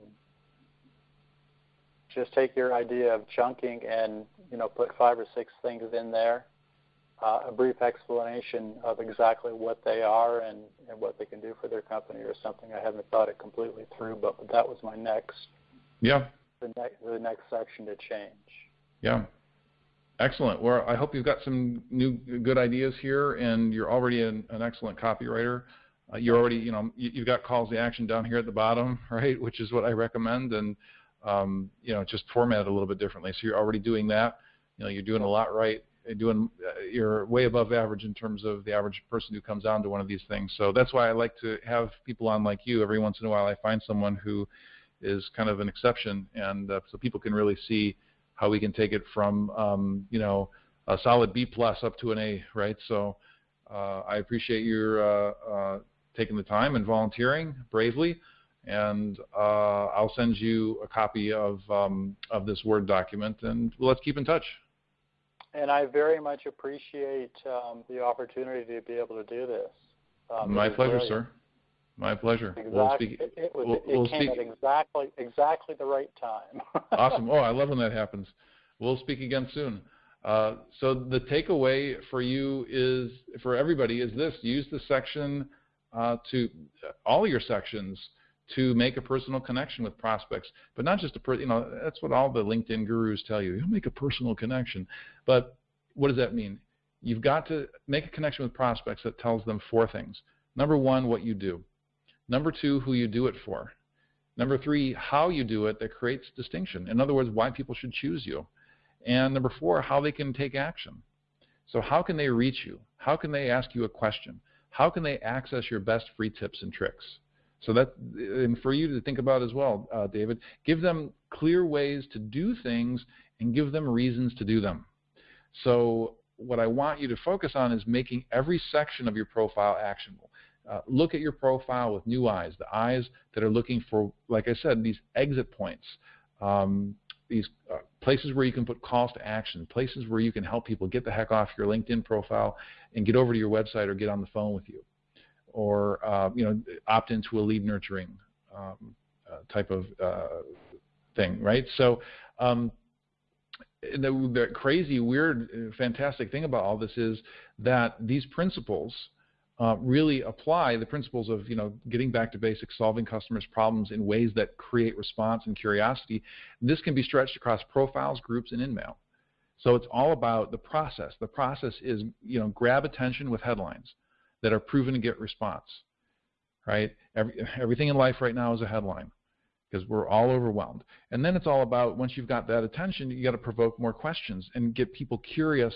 just take your idea of chunking and you know put five or six things in there. Uh, a brief explanation of exactly what they are and, and what they can do for their company or something. I haven't thought it completely through, but that was my next Yeah. the next the next section to change. Yeah. Excellent. Well, I hope you've got some new good ideas here, and you're already an, an excellent copywriter. Uh, you're already, you know, you, you've got calls to action down here at the bottom, right, which is what I recommend, and um, you know, just format it a little bit differently. So you're already doing that. You know, you're doing a lot right. You're doing, uh, you're way above average in terms of the average person who comes on to one of these things. So that's why I like to have people on like you. Every once in a while, I find someone who is kind of an exception, and uh, so people can really see how we can take it from um, you know a solid B plus up to an A, right? So uh, I appreciate your uh, uh, taking the time and volunteering bravely, and uh, I'll send you a copy of um, of this Word document, and let's keep in touch. And I very much appreciate um, the opportunity to be able to do this. Um, My pleasure, brilliant. sir. My pleasure. Exactly. We'll speak. it, it, was, we'll- it we'll came speak- at exactly exactly the right time. awesome. Oh, I love when that happens. We'll speak again soon. Uh, so the takeaway for you is, for everybody, is this: use the section uh, to all your sections to make a personal connection with prospects, but not just a per, you know that's what all the LinkedIn gurus tell you. You'll make a personal connection, but what does that mean? You've got to make a connection with prospects that tells them four things. Number one, what you do. Number two, who you do it for. Number three, how you do it that creates distinction. In other words, why people should choose you. And number four, how they can take action. So how can they reach you? How can they ask you a question? How can they access your best free tips and tricks? So that, and for you to think about as well, uh, David, give them clear ways to do things and give them reasons to do them. So what I want you to focus on is making every section of your profile actionable. Uh, look at your profile with new eyes, the eyes that are looking for, like I said, these exit points, um, these uh, places where you can put calls to action, places where you can help people get the heck off your LinkedIn profile and get over to your website or get on the phone with you, or uh, you know, opt into a lead nurturing um, uh, type of uh, thing, right? So. Um, the, the crazy, weird, uh, fantastic thing about all this is that these principles uh, really apply the principles of you know getting back to basics, solving customers' problems in ways that create response and curiosity. This can be stretched across profiles, groups, and InMail. So it's all about the process. The process is you know grab attention with headlines that are proven to get response. Right? Every, everything in life right now is a headline because we're all overwhelmed. And then it's all about once you've got that attention, you got to provoke more questions and get people curious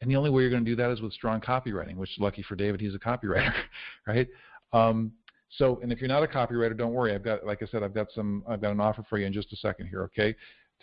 and the only way you're going to do that is with strong copywriting, which lucky for David, he's a copywriter, right? Um, so, and if you're not a copywriter, don't worry. I've got, like I said, I've got some, I've got an offer for you in just a second here, okay,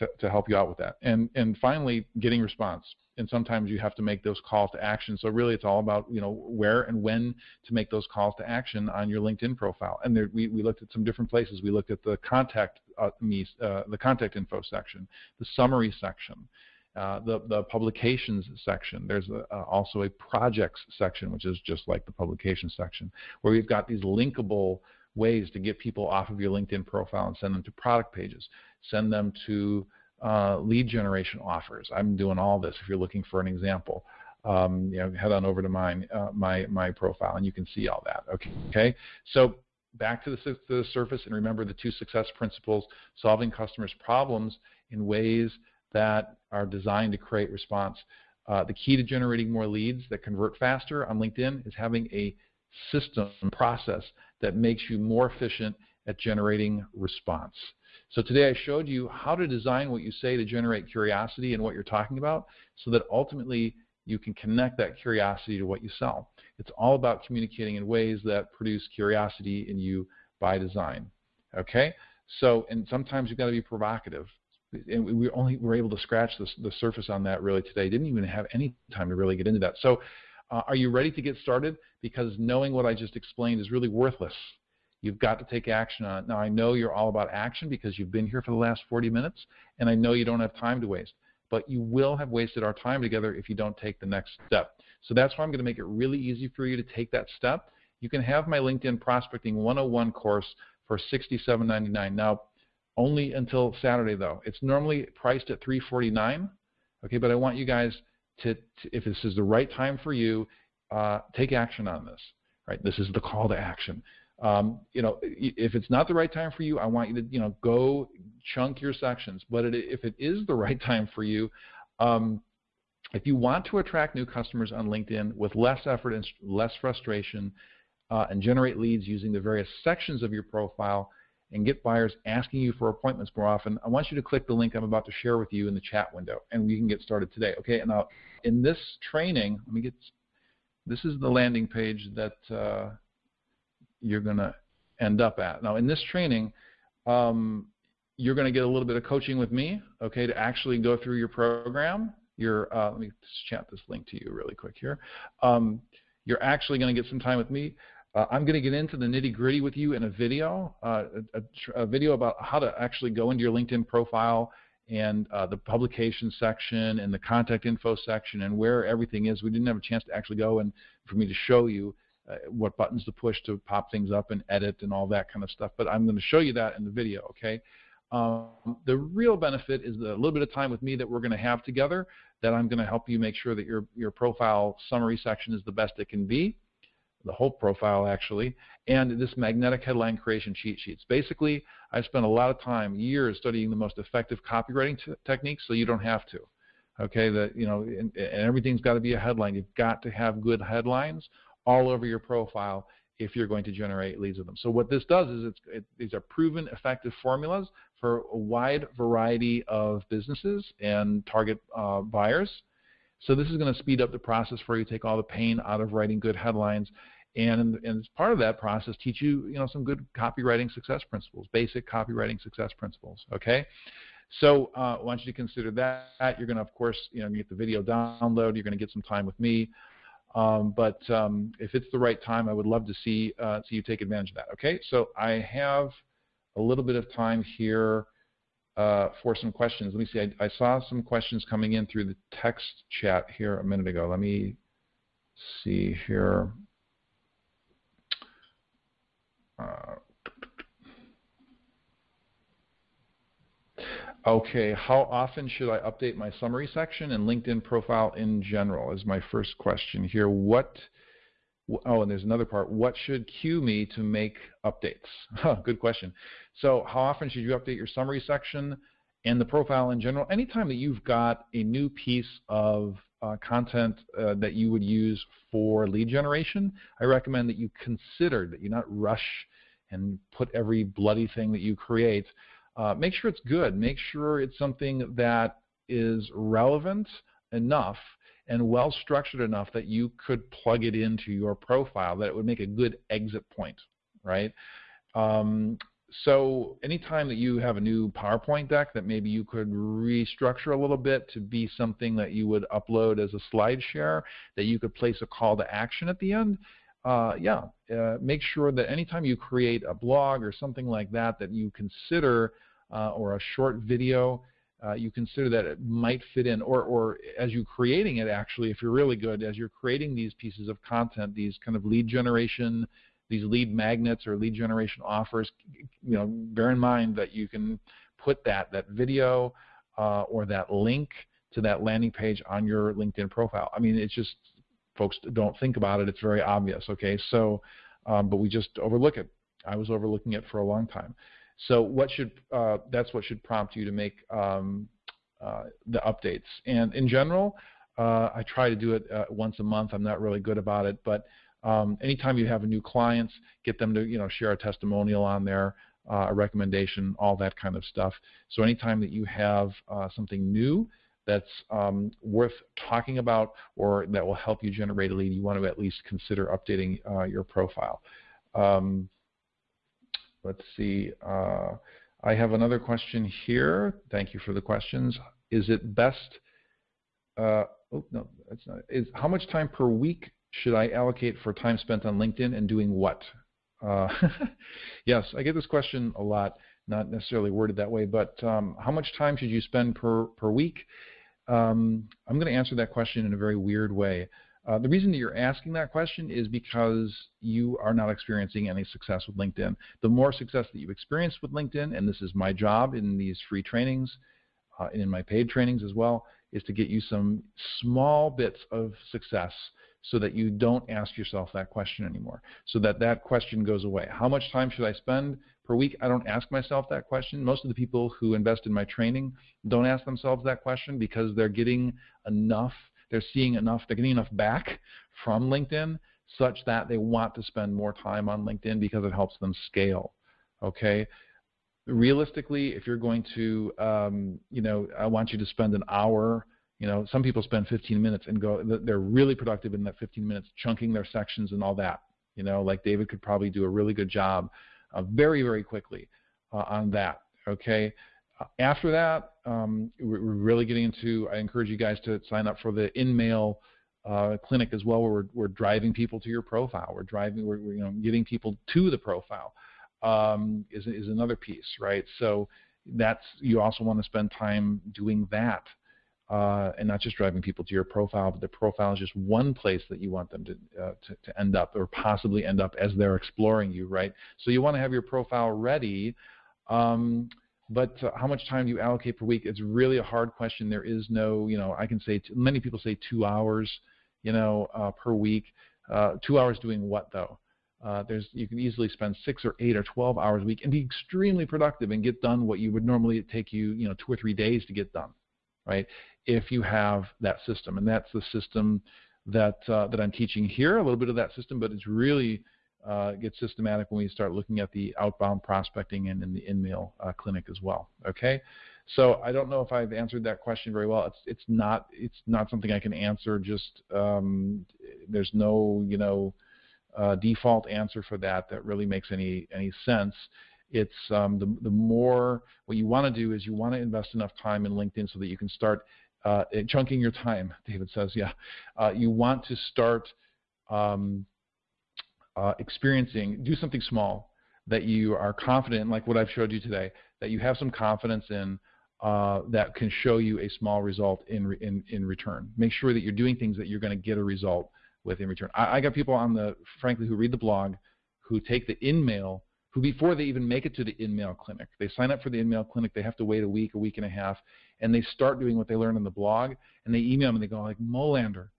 to, to help you out with that. And and finally, getting response. And sometimes you have to make those calls to action. So really, it's all about you know where and when to make those calls to action on your LinkedIn profile. And there, we we looked at some different places. We looked at the contact uh, me, uh, the contact info section, the summary section. Uh, the, the publications section. There's a, uh, also a projects section, which is just like the publications section, where we've got these linkable ways to get people off of your LinkedIn profile and send them to product pages, send them to uh, lead generation offers. I'm doing all this. If you're looking for an example, um, you know, head on over to mine, uh, my my profile, and you can see all that. Okay. Okay. So back to the, to the surface, and remember the two success principles: solving customers' problems in ways that are designed to create response. Uh, the key to generating more leads that convert faster on LinkedIn is having a system process that makes you more efficient at generating response. So today I showed you how to design what you say to generate curiosity and what you're talking about so that ultimately you can connect that curiosity to what you sell. It's all about communicating in ways that produce curiosity in you by design. Okay? So, and sometimes you've got to be provocative. And we only were able to scratch the, the surface on that really today. Didn't even have any time to really get into that. So, uh, are you ready to get started? Because knowing what I just explained is really worthless. You've got to take action on it. Now, I know you're all about action because you've been here for the last 40 minutes, and I know you don't have time to waste. But you will have wasted our time together if you don't take the next step. So that's why I'm going to make it really easy for you to take that step. You can have my LinkedIn Prospecting 101 course for $67.99. Now, only until Saturday though. It's normally priced at 349. Okay, but I want you guys to, to if this is the right time for you, uh, take action on this. Right, this is the call to action. Um, you know, if it's not the right time for you, I want you to, you know, go chunk your sections. But it, if it is the right time for you, um, if you want to attract new customers on LinkedIn with less effort and less frustration, uh, and generate leads using the various sections of your profile, and get buyers asking you for appointments more often, I want you to click the link I'm about to share with you in the chat window, and we can get started today. Okay, and now in this training, let me get. This is the landing page that. Uh, you're going to end up at. Now, in this training, um, you're going to get a little bit of coaching with me, okay, to actually go through your program. Your, uh, let me just chat this link to you really quick here. Um, you're actually going to get some time with me. Uh, I'm going to get into the nitty gritty with you in a video, uh, a, a, video about how to actually go into your LinkedIn profile and uh, the publication section and the contact info section and where everything is. We didn't have a chance to actually go and for me to show you uh, what buttons to push to pop things up and edit and all that kind of stuff. But I'm going to show you that in the video, okay? Um, the real benefit is the little bit of time with me that we're going to have together that I'm going to help you make sure that your, your profile summary section is the best it can be, the whole profile actually, and this magnetic headline creation cheat sheets. Basically, I've spent a lot of time, years, studying the most effective copywriting techniques so you don't have to. Okay, that you know, and, and everything's got to be a headline. You've got to have good headlines all over your profile if you're going to generate leads with them. So what this does is it, these are proven effective formulas for a wide variety of businesses and target uh, buyers. So this is going to speed up the process for you, take all the pain out of writing good headlines, and, and as part of that process, teach you, you know, some good copywriting success principles, basic copywriting success principles. Okay. So uh, I want you to consider that. You're going to, of course, you know, get the video download. You're going to get some time with me. Um, but um, if it's the right time, I would love to see uh, see you take advantage of that. Okay, so I have a little bit of time here uh, for some questions. Let me see. I, I, saw some questions coming in through the text chat here a minute ago. Let me see here. Uh, Okay, how often should I update my summary section and LinkedIn profile in general is my first question here. What, oh, and there's another part. What should cue me to make updates? Good question. So how often should you update your summary section and the profile in general? Anytime that you've got a new piece of uh, content uh, that you would use for lead generation, I recommend that you consider that you not rush and put every bloody thing that you create uh, make sure it's good. Make sure it's something that is relevant enough and well structured enough that you could plug it into your profile, that it would make a good exit point, right? Um, so anytime that you have a new PowerPoint deck that maybe you could restructure a little bit to be something that you would upload as a slide share, that you could place a call to action at the end, uh, yeah, uh, make sure that anytime you create a blog or something like that, that you consider, uh, or a short video, uh, you consider that it might fit in, or, or as you're creating it actually, if you're really good, as you're creating these pieces of content, these kind of lead generation, these lead magnets or lead generation offers, you know, bear in mind that you can put that, that video uh, or that link to that landing page on your LinkedIn profile. I mean, it's just folks don't think about it. It's very obvious. Okay, so um, but we just overlook it. I was overlooking it for a long time. So what should uh, that's what should prompt you to make um, uh, the updates. And in general, uh, I try to do it uh, once a month. I'm not really good about it, but um, anytime you have a new clients, get them to you know share a testimonial on there, uh, a recommendation, all that kind of stuff. So anytime that you have uh, something new that's um, worth talking about or that will help you generate a lead, you want to at least consider updating your profile. Um, let's see. Uh, I have another question here. Thank you for the questions. Is it best? Uh, oh no, that's not. Is how much time per week should I allocate for time spent on LinkedIn and doing what? Uh, yes, I get this question a lot, not necessarily worded that way, but um, how much time should you spend per, per week? Um, I'm going to answer that question in a very weird way. Uh, the reason that you're asking that question is because you are not experiencing any success with LinkedIn. The more success that you experience with LinkedIn, and this is my job in these free trainings uh, and in my paid trainings as well, is to get you some small bits of success so that you don't ask yourself that question anymore, so that that question goes away. How much time should I spend per week? I don't ask myself that question. Most of the people who invest in my training don't ask themselves that question because they're getting enough, they're seeing enough, they're getting enough back from LinkedIn such that they want to spend more time on LinkedIn because it helps them scale. Okay? Realistically, if you're going to, um, you know, I want you to spend an hour you know, some people spend 15 minutes and go, they're really productive in that 15 minutes, chunking their sections and all that. You know, like David could probably do a really good job uh, very, very quickly uh, on that. Okay. After that, um, we're, really getting into, I encourage you guys to sign up for the InMail uh, clinic as well, where we're, we're driving people to your profile. We're driving, we're, we're you know, getting people to the profile um, is, is another piece, right? So that's, you also want to spend time doing that uh, and not just driving people to your profile, but the profile is just one place that you want them to, uh, to, to, end up or possibly end up as they're exploring you, right? So you want to have your profile ready, um, but uh, how much time do you allocate per week? It's really a hard question. There is no, you know, I can say, t- many people say two hours, you know, uh, per week. Uh, two hours doing what though? Uh, there's you can easily spend six or eight or 12 hours a week and be extremely productive and get done what you would normally take you, you know, two or three days to get done right? If you have that system, and that's the system that uh, that I'm teaching here, a little bit of that system, but it's really uh, gets systematic when we start looking at the outbound prospecting and in the InMail uh, clinic as well. Okay, so I don't know if I've answered that question very well. It's it's not it's not something I can answer. Just um, there's no you know uh, default answer for that that really makes any any sense it's um, the, the more what you want to do is you want to invest enough time in LinkedIn so that you can start uh, chunking your time. David says, yeah, uh, you want to start um, uh, experiencing, do something small that you are confident in, like what I've showed you today, that you have some confidence in. Uh, that can show you a small result in, re in in return. Make sure that you're doing things that you're going to get a result with in return. I, I got people on the, frankly, who read the blog, who take the in mail, who before they even make it to the in mail clinic, they sign up for the in mail clinic, they have to wait a week, a week and a half, and they start doing what they learn in the blog, and they email me and they go like, Molander,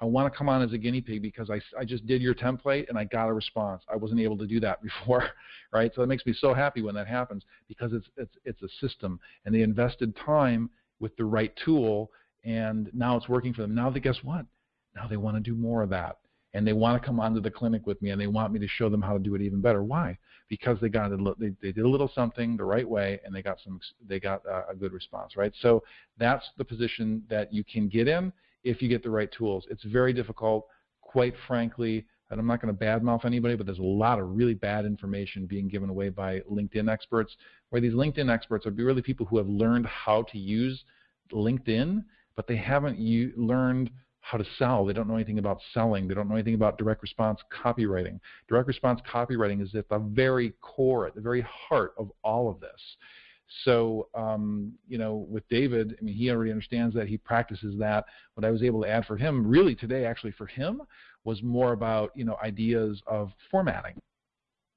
I want to come on as a guinea pig because I, I just did your template and I got a response. I wasn't able to do that before, right? So it makes me so happy when that happens because it's, it's, it's a system and they invested time with the right tool and now it's working for them. Now they guess what? Now they want to do more of that and they want to come onto the clinic with me and they want me to show them how to do it even better. Why? Because they got a, they, they did a little something the right way and they got some they got a, a good response, right? So that's the position that you can get in if you get the right tools. It's very difficult, quite frankly. And I'm not going to badmouth anybody, but there's a lot of really bad information being given away by LinkedIn experts. Where these LinkedIn experts are really people who have learned how to use LinkedIn, but they haven't u- learned how to sell. They don't know anything about selling. They don't know anything about direct response copywriting. Direct response copywriting is at the very core, at the very heart of all of this. So, um, you know, with David, I mean, he already understands that. He practices that. What I was able to add for him, really today, actually for him, was more about, you know, ideas of formatting.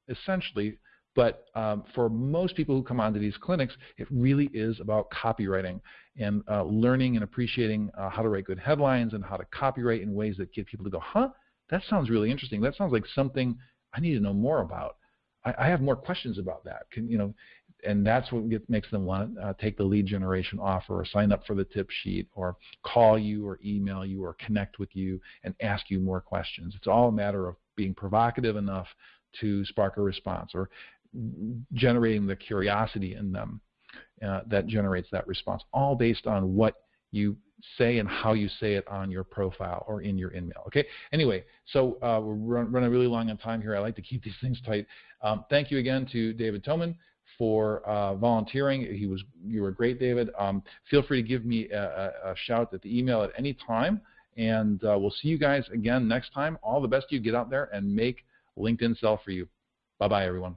Essentially, but um, for most people who come onto these clinics, it really is about copywriting and uh, learning and appreciating uh, how to write good headlines and how to copywrite in ways that get people to go, huh, that sounds really interesting. That sounds like something I need to know more about. I, I have more questions about that. Can you know? And that's what get, makes them want to uh, take the lead generation offer or sign up for the tip sheet or call you or email you or connect with you and ask you more questions. It's all a matter of being provocative enough to spark a response or generating the curiosity in them uh, that generates that response, all based on what you say and how you say it on your profile or in your email. Okay. Anyway, so uh, we're run, running really long on time here. I like to keep these things tight. Um, thank you again to David Toman for uh, volunteering. He was you were great, David. Um, feel free to give me a, a, shout at the email at any time, and uh, we'll see you guys again next time. All the best you. Get out there and make LinkedIn sell for you. Bye bye, everyone.